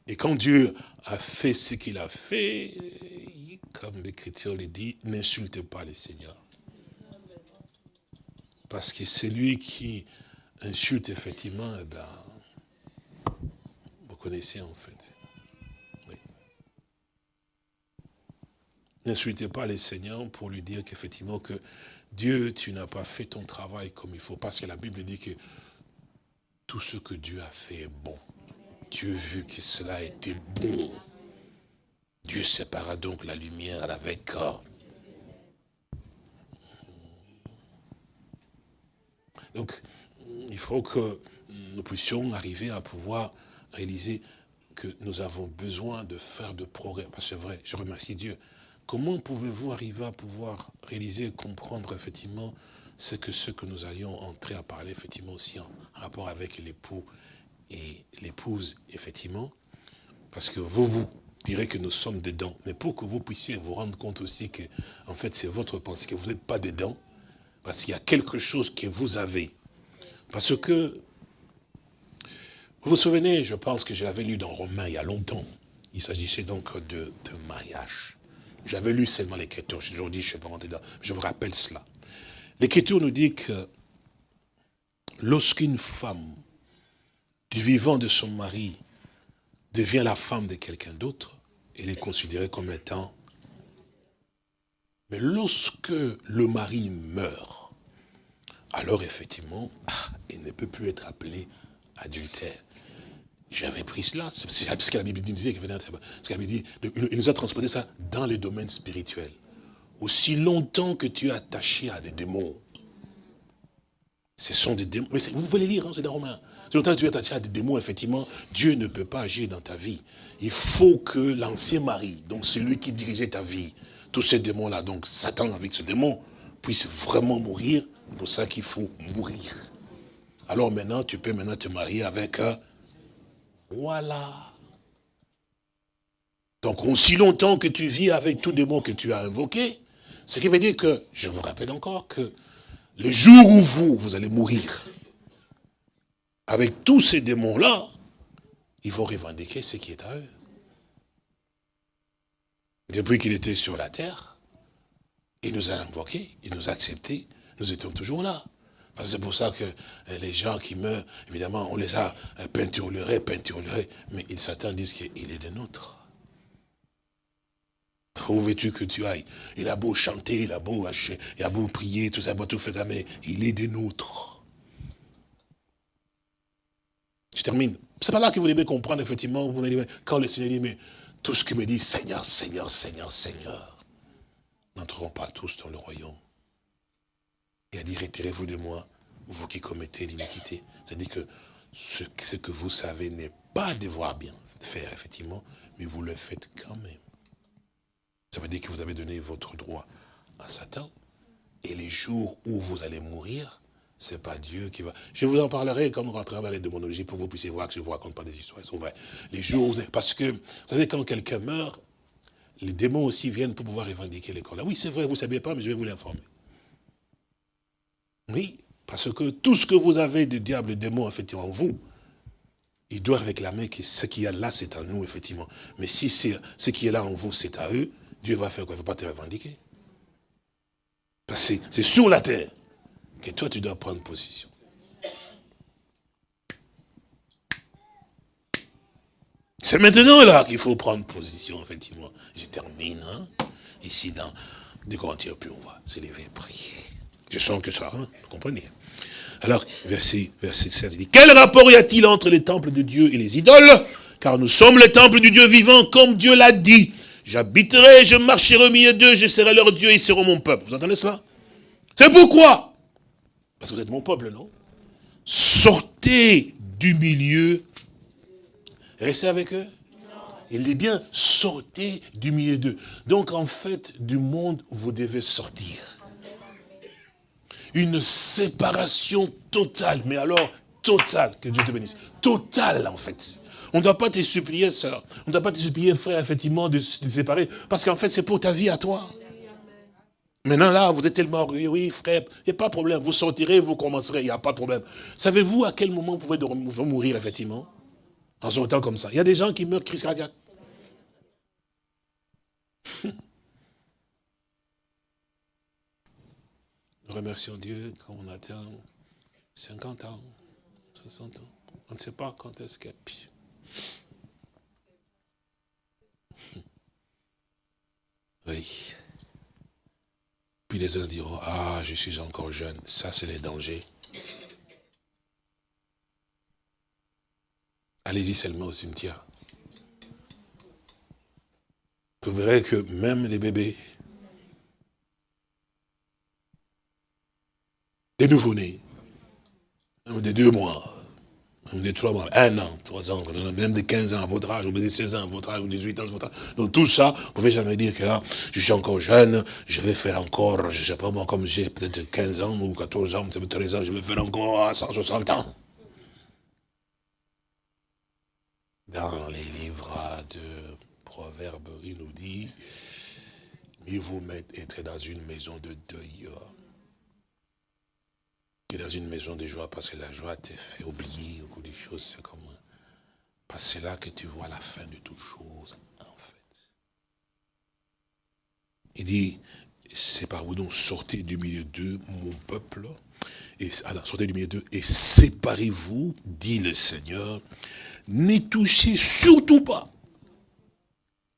[SPEAKER 3] Et quand Dieu a fait ce qu'il a fait, comme l'Écriture le dit, n'insultez pas le Seigneur. Parce que c'est lui qui insulte effectivement, ben, vous connaissez en fait. Oui. N'insultez pas le Seigneur pour lui dire qu'effectivement que Dieu, tu n'as pas fait ton travail comme il faut. Parce que la Bible dit que tout ce que Dieu a fait est bon. Dieu vu que cela était bon. Dieu sépara donc la lumière avec Donc, il faut que nous puissions arriver à pouvoir réaliser que nous avons besoin de faire de progrès. Parce que c'est vrai, je remercie Dieu. Comment pouvez-vous arriver à pouvoir réaliser, comprendre effectivement ce que, ce que nous allions entrer à parler effectivement aussi en rapport avec l'époux et l'épouse, effectivement, parce que vous, vous direz que nous sommes dedans, mais pour que vous puissiez vous rendre compte aussi que, en fait, c'est votre pensée, que vous n'êtes pas dedans, parce qu'il y a quelque chose que vous avez. Parce que, vous vous souvenez, je pense que je l'avais lu dans Romains il y a longtemps, il s'agissait donc de, mariage. J'avais lu seulement l'écriture, j'ai toujours dit, je ne sais pas dedans, je vous rappelle cela. L'écriture nous dit que lorsqu'une femme du vivant de son mari devient la femme de quelqu'un d'autre, elle est considérée comme étant... Mais lorsque le mari meurt, alors effectivement, ah, il ne peut plus être appelé adultère. J'avais pris cela, c'est ce que la Bible disait, il nous a transporté ça dans les domaines spirituels. Aussi longtemps que tu es attaché à des démons, ce sont des démons. Mais vous pouvez les lire, hein, c'est dans Romains. C'est longtemps tu es attaché des démons, effectivement, Dieu ne peut pas agir dans ta vie. Il faut que l'ancien mari, donc celui qui dirigeait ta vie, tous ces démons-là, donc Satan avec ce démon, puisse vraiment mourir. C'est pour ça qu'il faut mourir. Alors maintenant, tu peux maintenant te marier avec... un... voilà. Donc, aussi longtemps que tu vis avec tout démon que tu as invoqué, ce qui veut dire que, je vous rappelle encore que le jour où vous, vous allez mourir, avec tous ces démons-là, ils vont revendiquer ce qui est à eux. Depuis qu'il était sur la terre, il nous a invoqués, il nous a acceptés, nous étions toujours là. C'est pour ça que euh, les gens qui meurent, évidemment, on les a euh, peinturlurés, peinturlurés, mais ils s'attendent, disent qu'il est de nôtres. Où veux-tu que tu ailles? Il a beau chanter, il a beau hacher, il a beau prier, tout ça, tout faire, mais il est des nôtres. Je termine. C'est pas là que vous devez comprendre, effectivement, quand le Seigneur dit, mais tout ce qui me dit, Seigneur, Seigneur, Seigneur, Seigneur, n'entreront pas tous dans le royaume. Et a dit, retirez-vous de moi, vous qui commettez l'iniquité. C'est-à-dire que ce, ce que vous savez n'est pas devoir bien faire, effectivement, mais vous le faites quand même. Ça veut dire que vous avez donné votre droit à Satan. Et les jours où vous allez mourir, c'est pas Dieu qui va... Je vous en parlerai quand on rentrera dans les démonologies pour que vous puissiez voir que je ne vous raconte pas des histoires, elles sont vraies. Les jours. Parce que, vous savez, quand quelqu'un meurt, les démons aussi viennent pour pouvoir revendiquer les corps. Là, oui, c'est vrai, vous ne saviez pas, mais je vais vous l'informer. Oui, parce que tout ce que vous avez de diable, de démons, effectivement, en vous, il doit réclamer que ce qui est là, c'est à nous, effectivement. Mais si ce qui est là en vous, c'est à eux, Dieu va faire quoi? Il ne va pas te revendiquer. Parce que c'est sur la terre que toi, tu dois prendre position. C'est maintenant là qu'il faut prendre position, effectivement. Je termine, hein. ici dans des Corinthiens, puis on va s'élever et prier. Je sens que ça, hein, vous comprenez? Alors, verset, verset 16, il dit, quel rapport y a-t-il entre les temples de Dieu et les idoles? Car nous sommes le temple du Dieu vivant, comme Dieu l'a dit. J'habiterai, je marcherai au milieu d'eux, je serai leur Dieu, ils seront mon peuple. Vous entendez cela? C'est pourquoi? Parce que vous êtes mon peuple, non? Sortez du milieu. Restez avec eux. Il dit bien, sortez du milieu d'eux. Donc en fait, du monde, vous devez sortir. Une séparation totale, mais alors totale, que Dieu te bénisse. Totale en fait. On ne doit pas te supplier, sœur. On ne doit pas te supplier, frère, effectivement, de se séparer. Parce qu'en fait, c'est pour ta vie à toi. Maintenant, là, vous êtes tellement orgueilleux, oui, frère, il n'y a pas de problème. Vous sortirez, vous commencerez, il n'y a pas de problème. Savez-vous à quel moment vous pouvez mourir, effectivement? En sortant comme ça. Il y a des gens qui meurent crise cardiaque. Nous remercions Dieu quand on atteint 50 ans, 60 ans. On ne sait pas quand est-ce qu'il y a. Oui. Puis les uns diront, ah, je suis encore jeune. Ça, c'est les dangers. Allez-y seulement au cimetière. Vous verrez que même les bébés, des nouveau-nés, des deux mois, des trois mois, un an, trois ans, même de 15 ans à votre âge, ou de 16 ans à votre âge, ou 18 ans à votre âge. Donc tout ça, vous pouvez jamais dire que là, je suis encore jeune, je vais faire encore, je ne sais pas moi, comme j'ai peut-être 15 ans ou 14 ans, 13 ans, je vais faire encore 160 ans. Dans les livres de Proverbes, il nous dit, mieux vous mettre être dans une maison de deuil que dans une maison de joie, parce que la joie te fait oublier beaucoup de choses, c'est comme, parce que c'est là que tu vois la fin de toutes choses, en fait. Il dit, c'est par où donc sortez du milieu d'eux, mon peuple, et alors, sortez du milieu d'eux, et séparez-vous, dit le Seigneur, ne touchez surtout pas,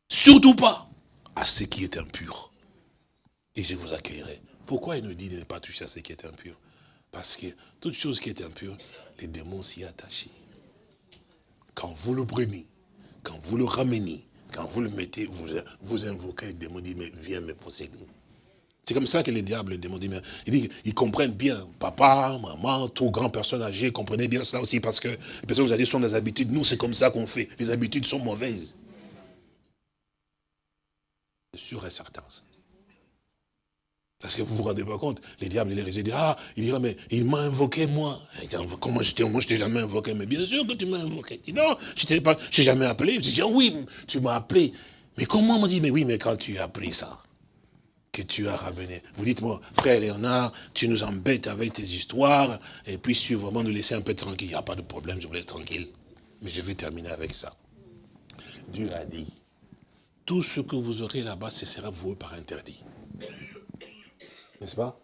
[SPEAKER 3] surtout pas, à ce qui est impur, et je vous accueillerai. Pourquoi il nous dit de ne pas toucher à ce qui est impur? Parce que toute chose qui est impure, les démons s'y attachent. Quand vous le prenez, quand vous le ramenez, quand vous le mettez, vous, invoquez les démons, dit, mais viens me posséder. C'est comme ça que les diables, les démons, disent, mais, ils, comprennent bien, papa, maman, tout grand personne âgée, comprenez bien cela aussi, parce que les personnes vous avez sont des habitudes, nous c'est comme ça qu'on fait, les habitudes sont mauvaises. Sûr et certain. Parce que vous vous rendez pas compte, les diables, les disent, ah, il dira, mais il m'a invoqué moi. Comment j'étais, moi je t'ai jamais invoqué, mais bien sûr que tu m'as invoqué. Non, je t'ai pas, j'ai jamais appelé. Je dis, oui, tu m'as appelé. Mais comment on m'a dit, mais oui, mais quand tu as appris ça, que tu as ramené. Vous dites-moi, frère Léonard, tu nous embêtes avec tes histoires, et puis tu vraiment nous laisser un peu tranquille. Il n'y a pas de problème, je vous laisse tranquille. Mais je vais terminer avec ça. Dieu a dit, tout ce que vous aurez là-bas, ce sera voué par interdit. N'est-ce pas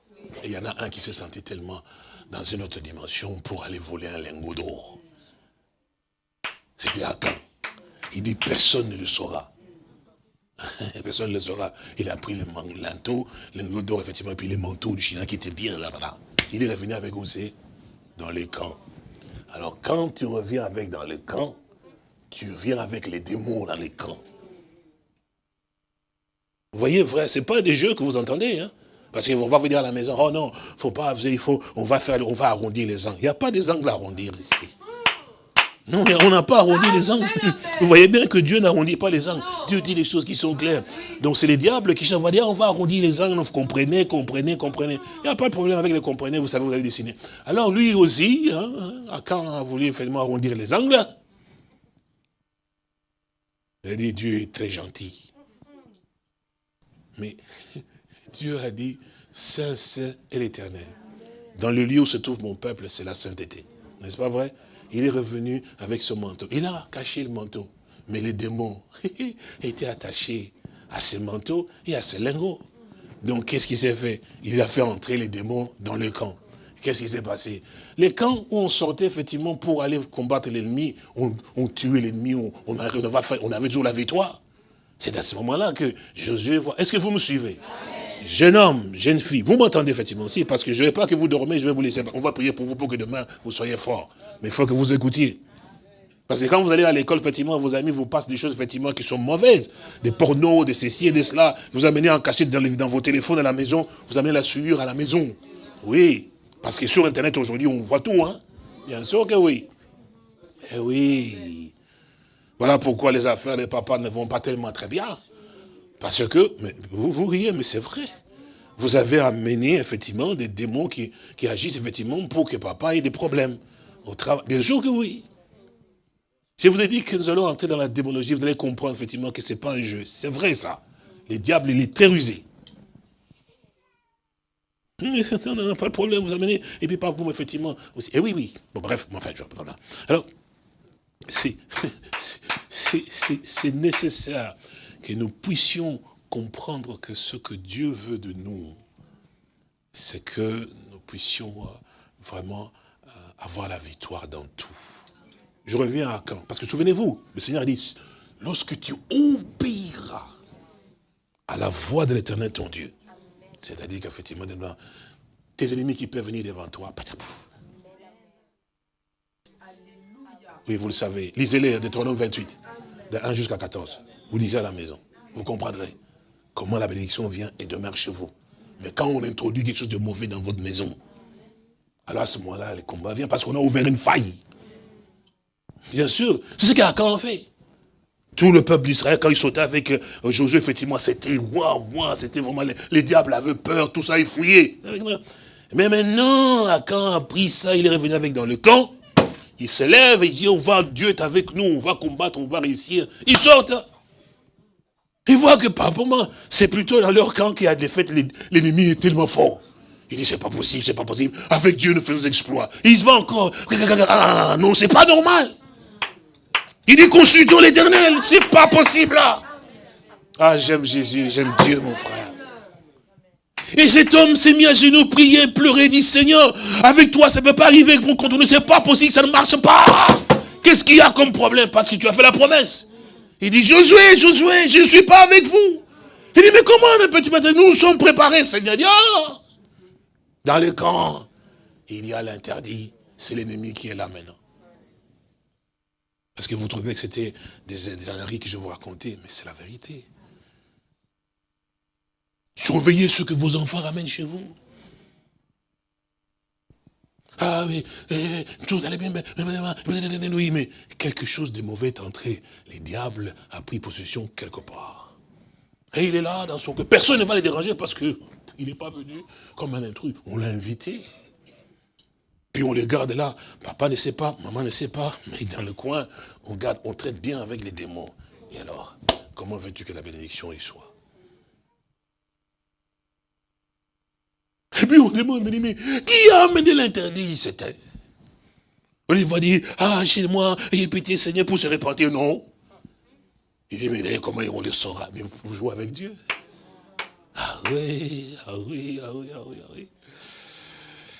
[SPEAKER 3] il y en a un qui s'est senti tellement dans une autre dimension pour aller voler un lingot d'or. C'était à quand Il dit, personne ne le saura. personne ne le saura. Il a pris le manteau, le lingot d'or, effectivement, et puis les manteaux du Chinois qui étaient bien là-bas. Il est revenu avec aussi Dans les camps. Alors quand tu reviens avec dans les camps, tu reviens avec les démons dans les camps. Vous voyez, vrai, ce n'est pas des jeux que vous entendez. Hein? Parce qu'on va vous dire à la maison, oh non, faut pas, il faut, on va faire, on va arrondir les angles. Il n'y a pas des angles à arrondir ici. Non, on n'a pas arrondi les angles. Vous voyez bien que Dieu n'arrondit pas les angles. Dieu dit les choses qui sont claires. Donc c'est les diables qui vont dire, on va arrondir les angles, vous comprenez, comprenez, comprenez. Il n'y a pas de problème avec les comprenez, vous savez, vous allez dessiner. Alors lui aussi, hein, hein quand a voulu effectivement arrondir les angles, il a dit, Dieu est très gentil. Mais Dieu a dit, Saint, Saint et l'éternel. Dans le lieu où se trouve mon peuple, c'est la sainteté. N'est-ce pas vrai? Il est revenu avec ce manteau. Il a caché le manteau. Mais les démons étaient attachés à ce manteau et à ce lingots. Donc, qu'est-ce qui s'est fait? Il a fait entrer les démons dans le camp. Qu'est-ce qui s'est passé? Les camps où on sortait effectivement pour aller combattre l'ennemi, on, tuait l'ennemi, on, on, avait toujours la victoire. C'est à ce moment-là que Josué voit. Est-ce que vous me suivez? Jeune homme, jeune fille, vous m'entendez effectivement aussi, parce que je ne veux pas que vous dormez, je vais vous laisser. On va prier pour vous pour que demain vous soyez fort. Mais il faut que vous écoutiez. Parce que quand vous allez à l'école, effectivement, vos amis vous passent des choses, qui sont mauvaises. Des pornos, des ceci et des cela. Vous amenez en cachette dans, dans vos téléphones à la maison. Vous amenez la souillure à la maison. Oui. Parce que sur Internet, aujourd'hui, on voit tout, hein. Bien sûr que oui. Eh oui. Voilà pourquoi les affaires des papas ne vont pas tellement très bien. Parce que, mais vous, vous riez, mais c'est vrai. Vous avez amené, effectivement, des démons qui, qui agissent, effectivement, pour que papa ait des problèmes. Au travail. Bien sûr que oui. Je vous ai dit que nous allons entrer dans la démonologie, vous allez comprendre effectivement que ce n'est pas un jeu. C'est vrai ça. Le diable, il est très rusé. Non, non, pas de problème, vous amenez, et puis par vous, effectivement, aussi. Et oui, oui. Bon, bref, enfin, je... Voilà. Alors, c'est nécessaire que nous puissions comprendre que ce que Dieu veut de nous, c'est que nous puissions euh, vraiment euh, avoir la victoire dans tout. Je reviens à quand? Parce que souvenez-vous, le Seigneur dit, lorsque tu obéiras à la voix de l'éternel ton Dieu, c'est-à-dire qu'effectivement, tes ennemis qui peuvent venir devant toi, oui, vous le savez. Lisez-les, Deutéronome 28, de 1 jusqu'à 14. Vous lisez à la maison. Vous comprendrez comment la bénédiction vient et demeure chez vous. Mais quand on introduit quelque chose de mauvais dans votre maison, alors à ce moment-là, le combat vient parce qu'on a ouvert une faille. Bien sûr. C'est ce qu'Akan fait. Tout le peuple d'Israël, quand il sautait avec euh, Josué, effectivement, c'était waouh, waouh, c'était vraiment, les, diables avaient peur, tout ça, ils fouillaient. Mais maintenant, Akan a pris ça, il est revenu avec dans le camp, il se lève il dit, on va, Dieu est avec nous, on va combattre, on va réussir. Ils sortent. Ils voient que par moment, c'est plutôt dans leur camp qu'il y a des fêtes, l'ennemi est tellement fort. Il dit, c'est pas possible, c'est pas possible. Avec Dieu, nous faisons des exploits. Il se va encore. Ah, non, c'est pas normal. Il dit consultons l'éternel. C'est pas possible là. Ah, j'aime Jésus, j'aime Dieu, mon frère. Et cet homme s'est mis à genoux, prier, pleurer, dit Seigneur, avec toi, ça ne peut pas arriver pour continuer, c'est pas possible, ça ne marche pas. Qu'est-ce qu'il y a comme problème? Parce que tu as fait la promesse. Il dit, Josué, Josué, je ne suis pas avec vous. Il dit, mais comment peux-tu mettre Nous sommes préparés, Seigneur? Oh Dans le camp, il y a l'interdit. C'est l'ennemi qui est là maintenant. Parce que vous trouvez que c'était des, des que je vous racontais, mais c'est la vérité. Surveillez ce que vos enfants ramènent chez vous. Ah oui, tout allait bien, oui, mais quelque chose de mauvais est entré. Les diables a pris possession quelque part. Et il est là dans son cœur. Personne ne va le déranger parce qu'il n'est pas venu comme un intrus. On l'a invité. Puis on les garde là. Papa ne sait pas, maman ne sait pas. Mais dans le coin, on garde, on traite bien avec les démons. Et alors, comment veux-tu que la bénédiction y soit? Et puis on demande, mais qui a amené l'interdit? C'était. On va dire, ah, chez moi, a pitié Seigneur pour se repentir. Non. Il dit, mais comment on le saura Mais vous jouez avec Dieu. Ah oui, ah oui, ah oui, ah oui, ah oui.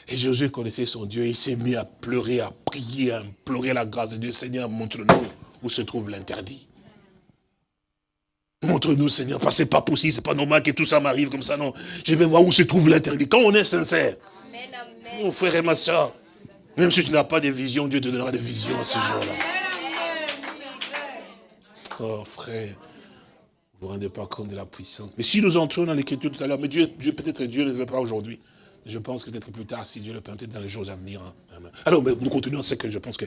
[SPEAKER 3] Et Josué connaissait son Dieu, il s'est mis à pleurer, à prier, à implorer la grâce de Dieu. Seigneur, montre-nous où se trouve l'interdit. Montre-nous, Seigneur, parce que ce pas possible, c'est pas normal que tout ça m'arrive comme ça, non. Je vais voir où se trouve l'interdit. Quand on est sincère, mon frère et ma soeur, même si tu n'as pas de vision, Dieu te donnera des visions à ce jour-là. Oh frère, vous ne vous rendez pas compte de la puissance. Mais si nous entrons dans l'écriture tout à l'heure, mais Dieu, Dieu peut-être Dieu ne veut pas aujourd'hui. Je pense que peut-être plus tard, si Dieu le permet, dans les jours à venir. Hein. Alors, nous continuons ce que je pense que...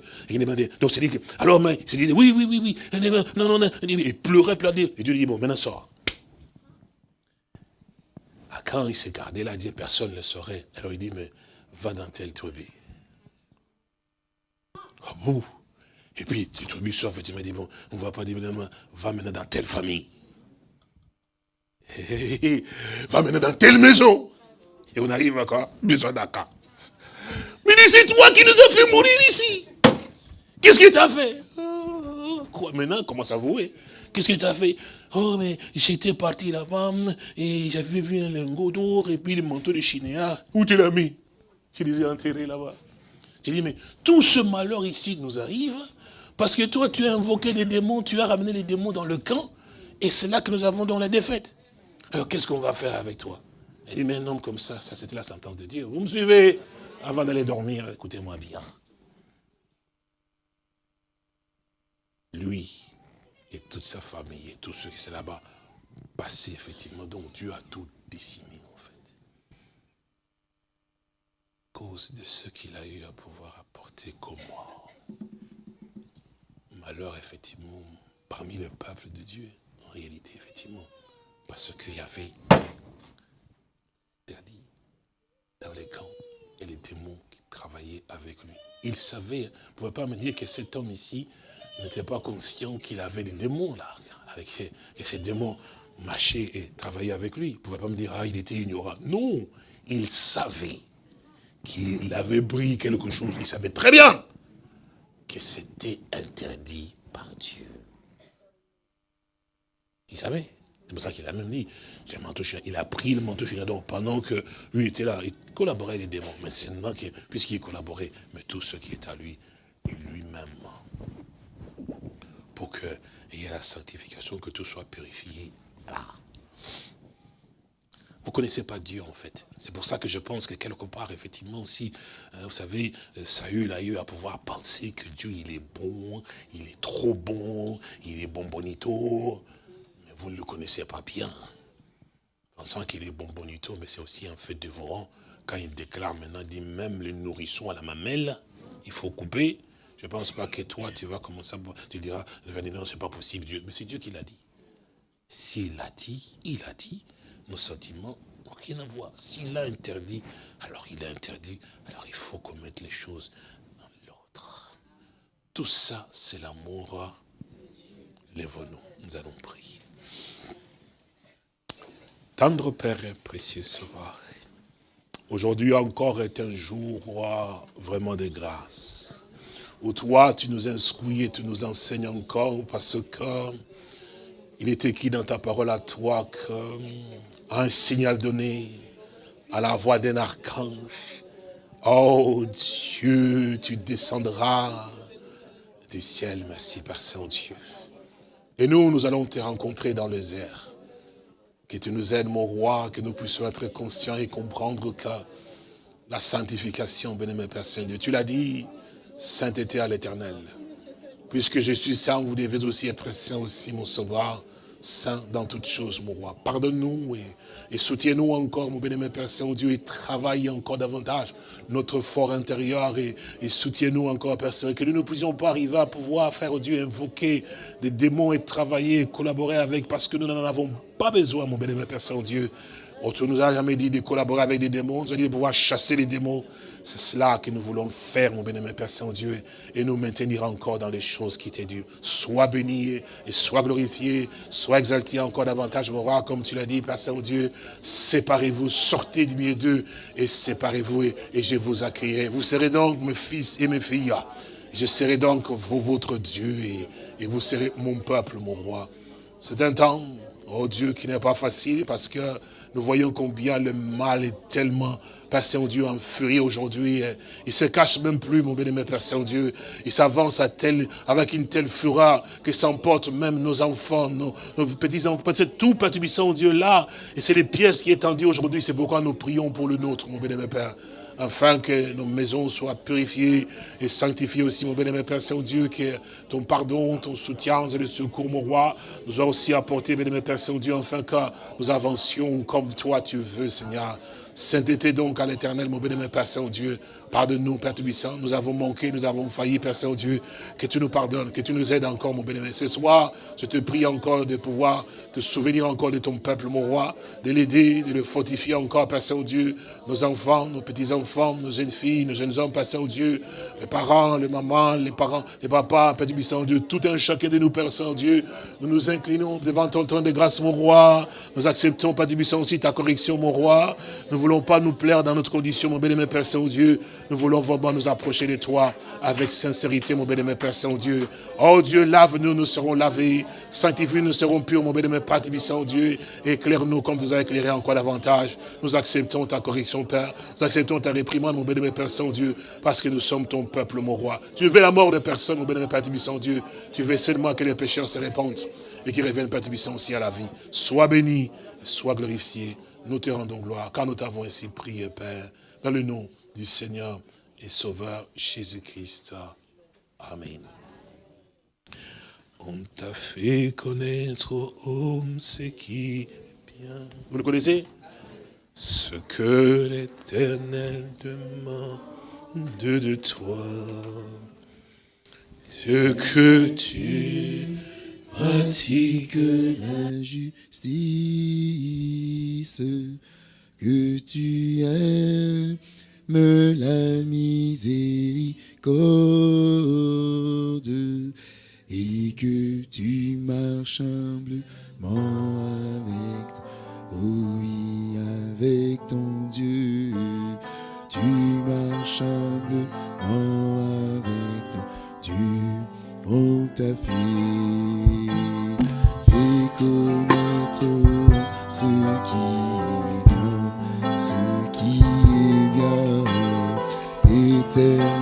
[SPEAKER 3] Donc, c'est dit que... Alors, mais, je disais, oui, oui, oui, oui. Non, non, non. Il pleurait, pleurait. Et Dieu dit, bon, maintenant, sors. Ah, quand il s'est gardé là, il dit, personne ne saurait. Alors, il dit, mais va dans telle tribu. Ah bon Et puis, tu tribu sort, m'a dit, bon, on ne va pas dire, va maintenant dans telle famille. va maintenant dans telle maison. Et on arrive encore, besoin d'accord. Mais c'est toi qui nous as fait mourir ici. Qu'est-ce que tu as fait Quoi Maintenant, commence à vouer. Qu'est-ce que tu as fait? Oh, mais j'étais parti là-bas et j'avais vu un lingot d'or et puis le manteau de Chinéa. Où tu l'as mis? Je les ai enterrés là-bas. J'ai dit, mais tout ce malheur ici nous arrive parce que toi, tu as invoqué les démons, tu as ramené les démons dans le camp et c'est là que nous avons dans la défaite. Alors, qu'est-ce qu'on va faire avec toi? Il dit, mais un homme comme ça, ça c'était la sentence de Dieu. Vous me suivez Avant d'aller dormir, écoutez-moi bien. et toute sa famille et tous ceux qui sont là-bas passés, effectivement. Donc Dieu a tout décimé, en fait. Cause de ce qu'il a eu à pouvoir apporter comme moi. Malheur, effectivement, parmi le peuple de Dieu, en réalité, effectivement. Parce qu'il y avait dans les camps et les démons qui travaillaient avec lui. Il savait, vous ne pouvez pas me dire que cet homme ici n'était pas conscient qu'il avait des démons là, avec que ces démons marchaient et travaillaient avec lui. Vous ne pouvez pas me dire, ah, il était ignorant. Non, il savait qu'il avait pris quelque chose. Il savait très bien que c'était interdit par Dieu. Il savait. C'est pour ça qu'il a même dit, il a pris le manteau donc pendant que lui était là, il collaborait les démons. Mais c'est maintenant puisqu'il collaborait, mais tout ce qui est à lui, et lui-même. Pour qu'il y ait la sanctification, que tout soit purifié. Là. Vous ne connaissez pas Dieu en fait. C'est pour ça que je pense que quelque part, effectivement aussi, hein, vous savez, Saül a eu à pouvoir penser que Dieu, il est bon, il est trop bon, il est bon bonito vous ne le connaissez pas bien. Pensant qu'il est bonbonito, mais c'est aussi un fait dévorant. Quand il déclare maintenant, dit même les nourrissons à la mamelle, il faut couper. Je ne pense pas que toi, tu vas commencer à... Tu diras, non, c'est pas possible, Dieu. Mais c'est Dieu qui l'a dit. S'il a dit, il a dit, nos sentiments n'ont rien à voir. S'il a interdit, alors il a interdit. Alors il faut commettre les choses dans l'autre. Tout ça, c'est l'amour. Lève-nous, nous allons prier. Tendre Père précieux soir, aujourd'hui encore est un jour vraiment de grâce, où toi tu nous instruis et tu nous enseignes encore parce que il est écrit dans ta parole à toi qu'un signal donné à la voix d'un archange, oh Dieu, tu descendras du ciel, merci Père Saint-Dieu. Et nous, nous allons te rencontrer dans les airs. Que tu nous aides, mon roi, que nous puissions être conscients et comprendre que la sanctification, bénémoine Père tu l'as dit, sainteté à l'éternel. Puisque je suis saint, vous devez aussi être saint aussi, mon sauveur, saint dans toutes choses, mon roi. Pardonne-nous et, soutiens-nous encore, mon bénémoine Père Saint-Dieu, et travaille encore davantage notre fort intérieur et, soutiens-nous encore, Père Saint, que nous ne puissions pas arriver à pouvoir faire, Dieu, invoquer des démons et travailler, collaborer avec, parce que nous n'en avons pas besoin, mon bénémoine Père Saint-Dieu. On ne nous a jamais dit de collaborer avec des démons, on nous a dit de pouvoir chasser les démons. C'est cela que nous voulons faire, mon bénémoine Père Saint-Dieu, et nous maintenir encore dans les choses qui t'est dû. Sois béni et sois glorifié, sois exalté encore davantage, mon roi, comme tu l'as dit, Père Saint-Dieu. Séparez-vous, sortez du milieu d'eux et séparez-vous et, je vous accueillerai. Vous serez donc mes fils et mes filles. Je serai donc votre Dieu et, et vous serez mon peuple, mon roi. C'est un temps, oh Dieu, qui n'est pas facile parce que nous voyons combien le mal est tellement, Père Saint-Dieu, en furie aujourd'hui. Il se cache même plus, mon bien-aimé Père Saint-Dieu. Il s'avance avec une telle fureur que s'emporte même nos enfants, nos, petits-enfants. C'est tout, Père Saint-Dieu, là. Et c'est les pièces qui est tendues aujourd'hui. C'est pourquoi nous prions pour le nôtre, mon bien-aimé Père afin que nos maisons soient purifiées et sanctifiées aussi, mon bénémoine Père Saint-Dieu, que ton pardon, ton soutien et le secours, mon roi, nous a aussi apporté, bénémoine Père Saint-Dieu, afin que nous avancions comme toi tu veux, Seigneur. Sainteté donc à l'éternel, mon bénémoine Père Saint-Dieu. Pardonne-nous, Père Tubissant. Nous avons manqué, nous avons failli, Père Saint-Dieu. Que tu nous pardonnes, que tu nous aides encore, mon bénémoine. Ce soir, je te prie encore de pouvoir te souvenir encore de ton peuple, mon roi, de l'aider, de le fortifier encore, Père Saint-Dieu. Nos enfants, nos petits-enfants, nos jeunes filles, nos jeunes hommes, Père Saint-Dieu. Les parents, les mamans, les parents, les papas, Père Tubissant, Dieu. Tout un chacun de nous, Père Saint-Dieu. Nous nous inclinons devant ton trône de grâce, mon roi. Nous acceptons, Père Tubissant, aussi ta correction, mon roi. Nous voulons pas nous plaire dans notre condition, mon bénémoine Père Saint-Dieu. Nous voulons vraiment nous approcher de toi avec sincérité, mon bénémoine Père Saint-Dieu. Oh Dieu, lave-nous, nous serons lavés. Sanctifie, nous serons purs, mon bénémoine Père Saint-Dieu. Éclaire-nous comme nous as éclairé encore davantage. Nous acceptons ta correction, Père. Nous acceptons ta réprimande, mon bénémoine Père Saint-Dieu, parce que nous sommes ton peuple, mon roi. Tu veux la mort de personne, mon bénémoine Père Saint-Dieu. Tu veux seulement que les pécheurs se répandent et qu'ils reviennent, Père aussi à la vie. Sois béni, sois glorifié nous te rendons gloire, car nous t'avons ainsi prié, Père, dans le nom du Seigneur et Sauveur Jésus-Christ. Amen. On t'a fait connaître aux hommes ce qui est bien. Vous le connaissez? Ce que l'éternel demande de toi. Ce que tu pratiques
[SPEAKER 1] la justice, que tu aimes la miséricorde et que tu marches humblement avec, oui, avec ton Dieu. Tu marches humblement avec ton Dieu, on t'a fait bien,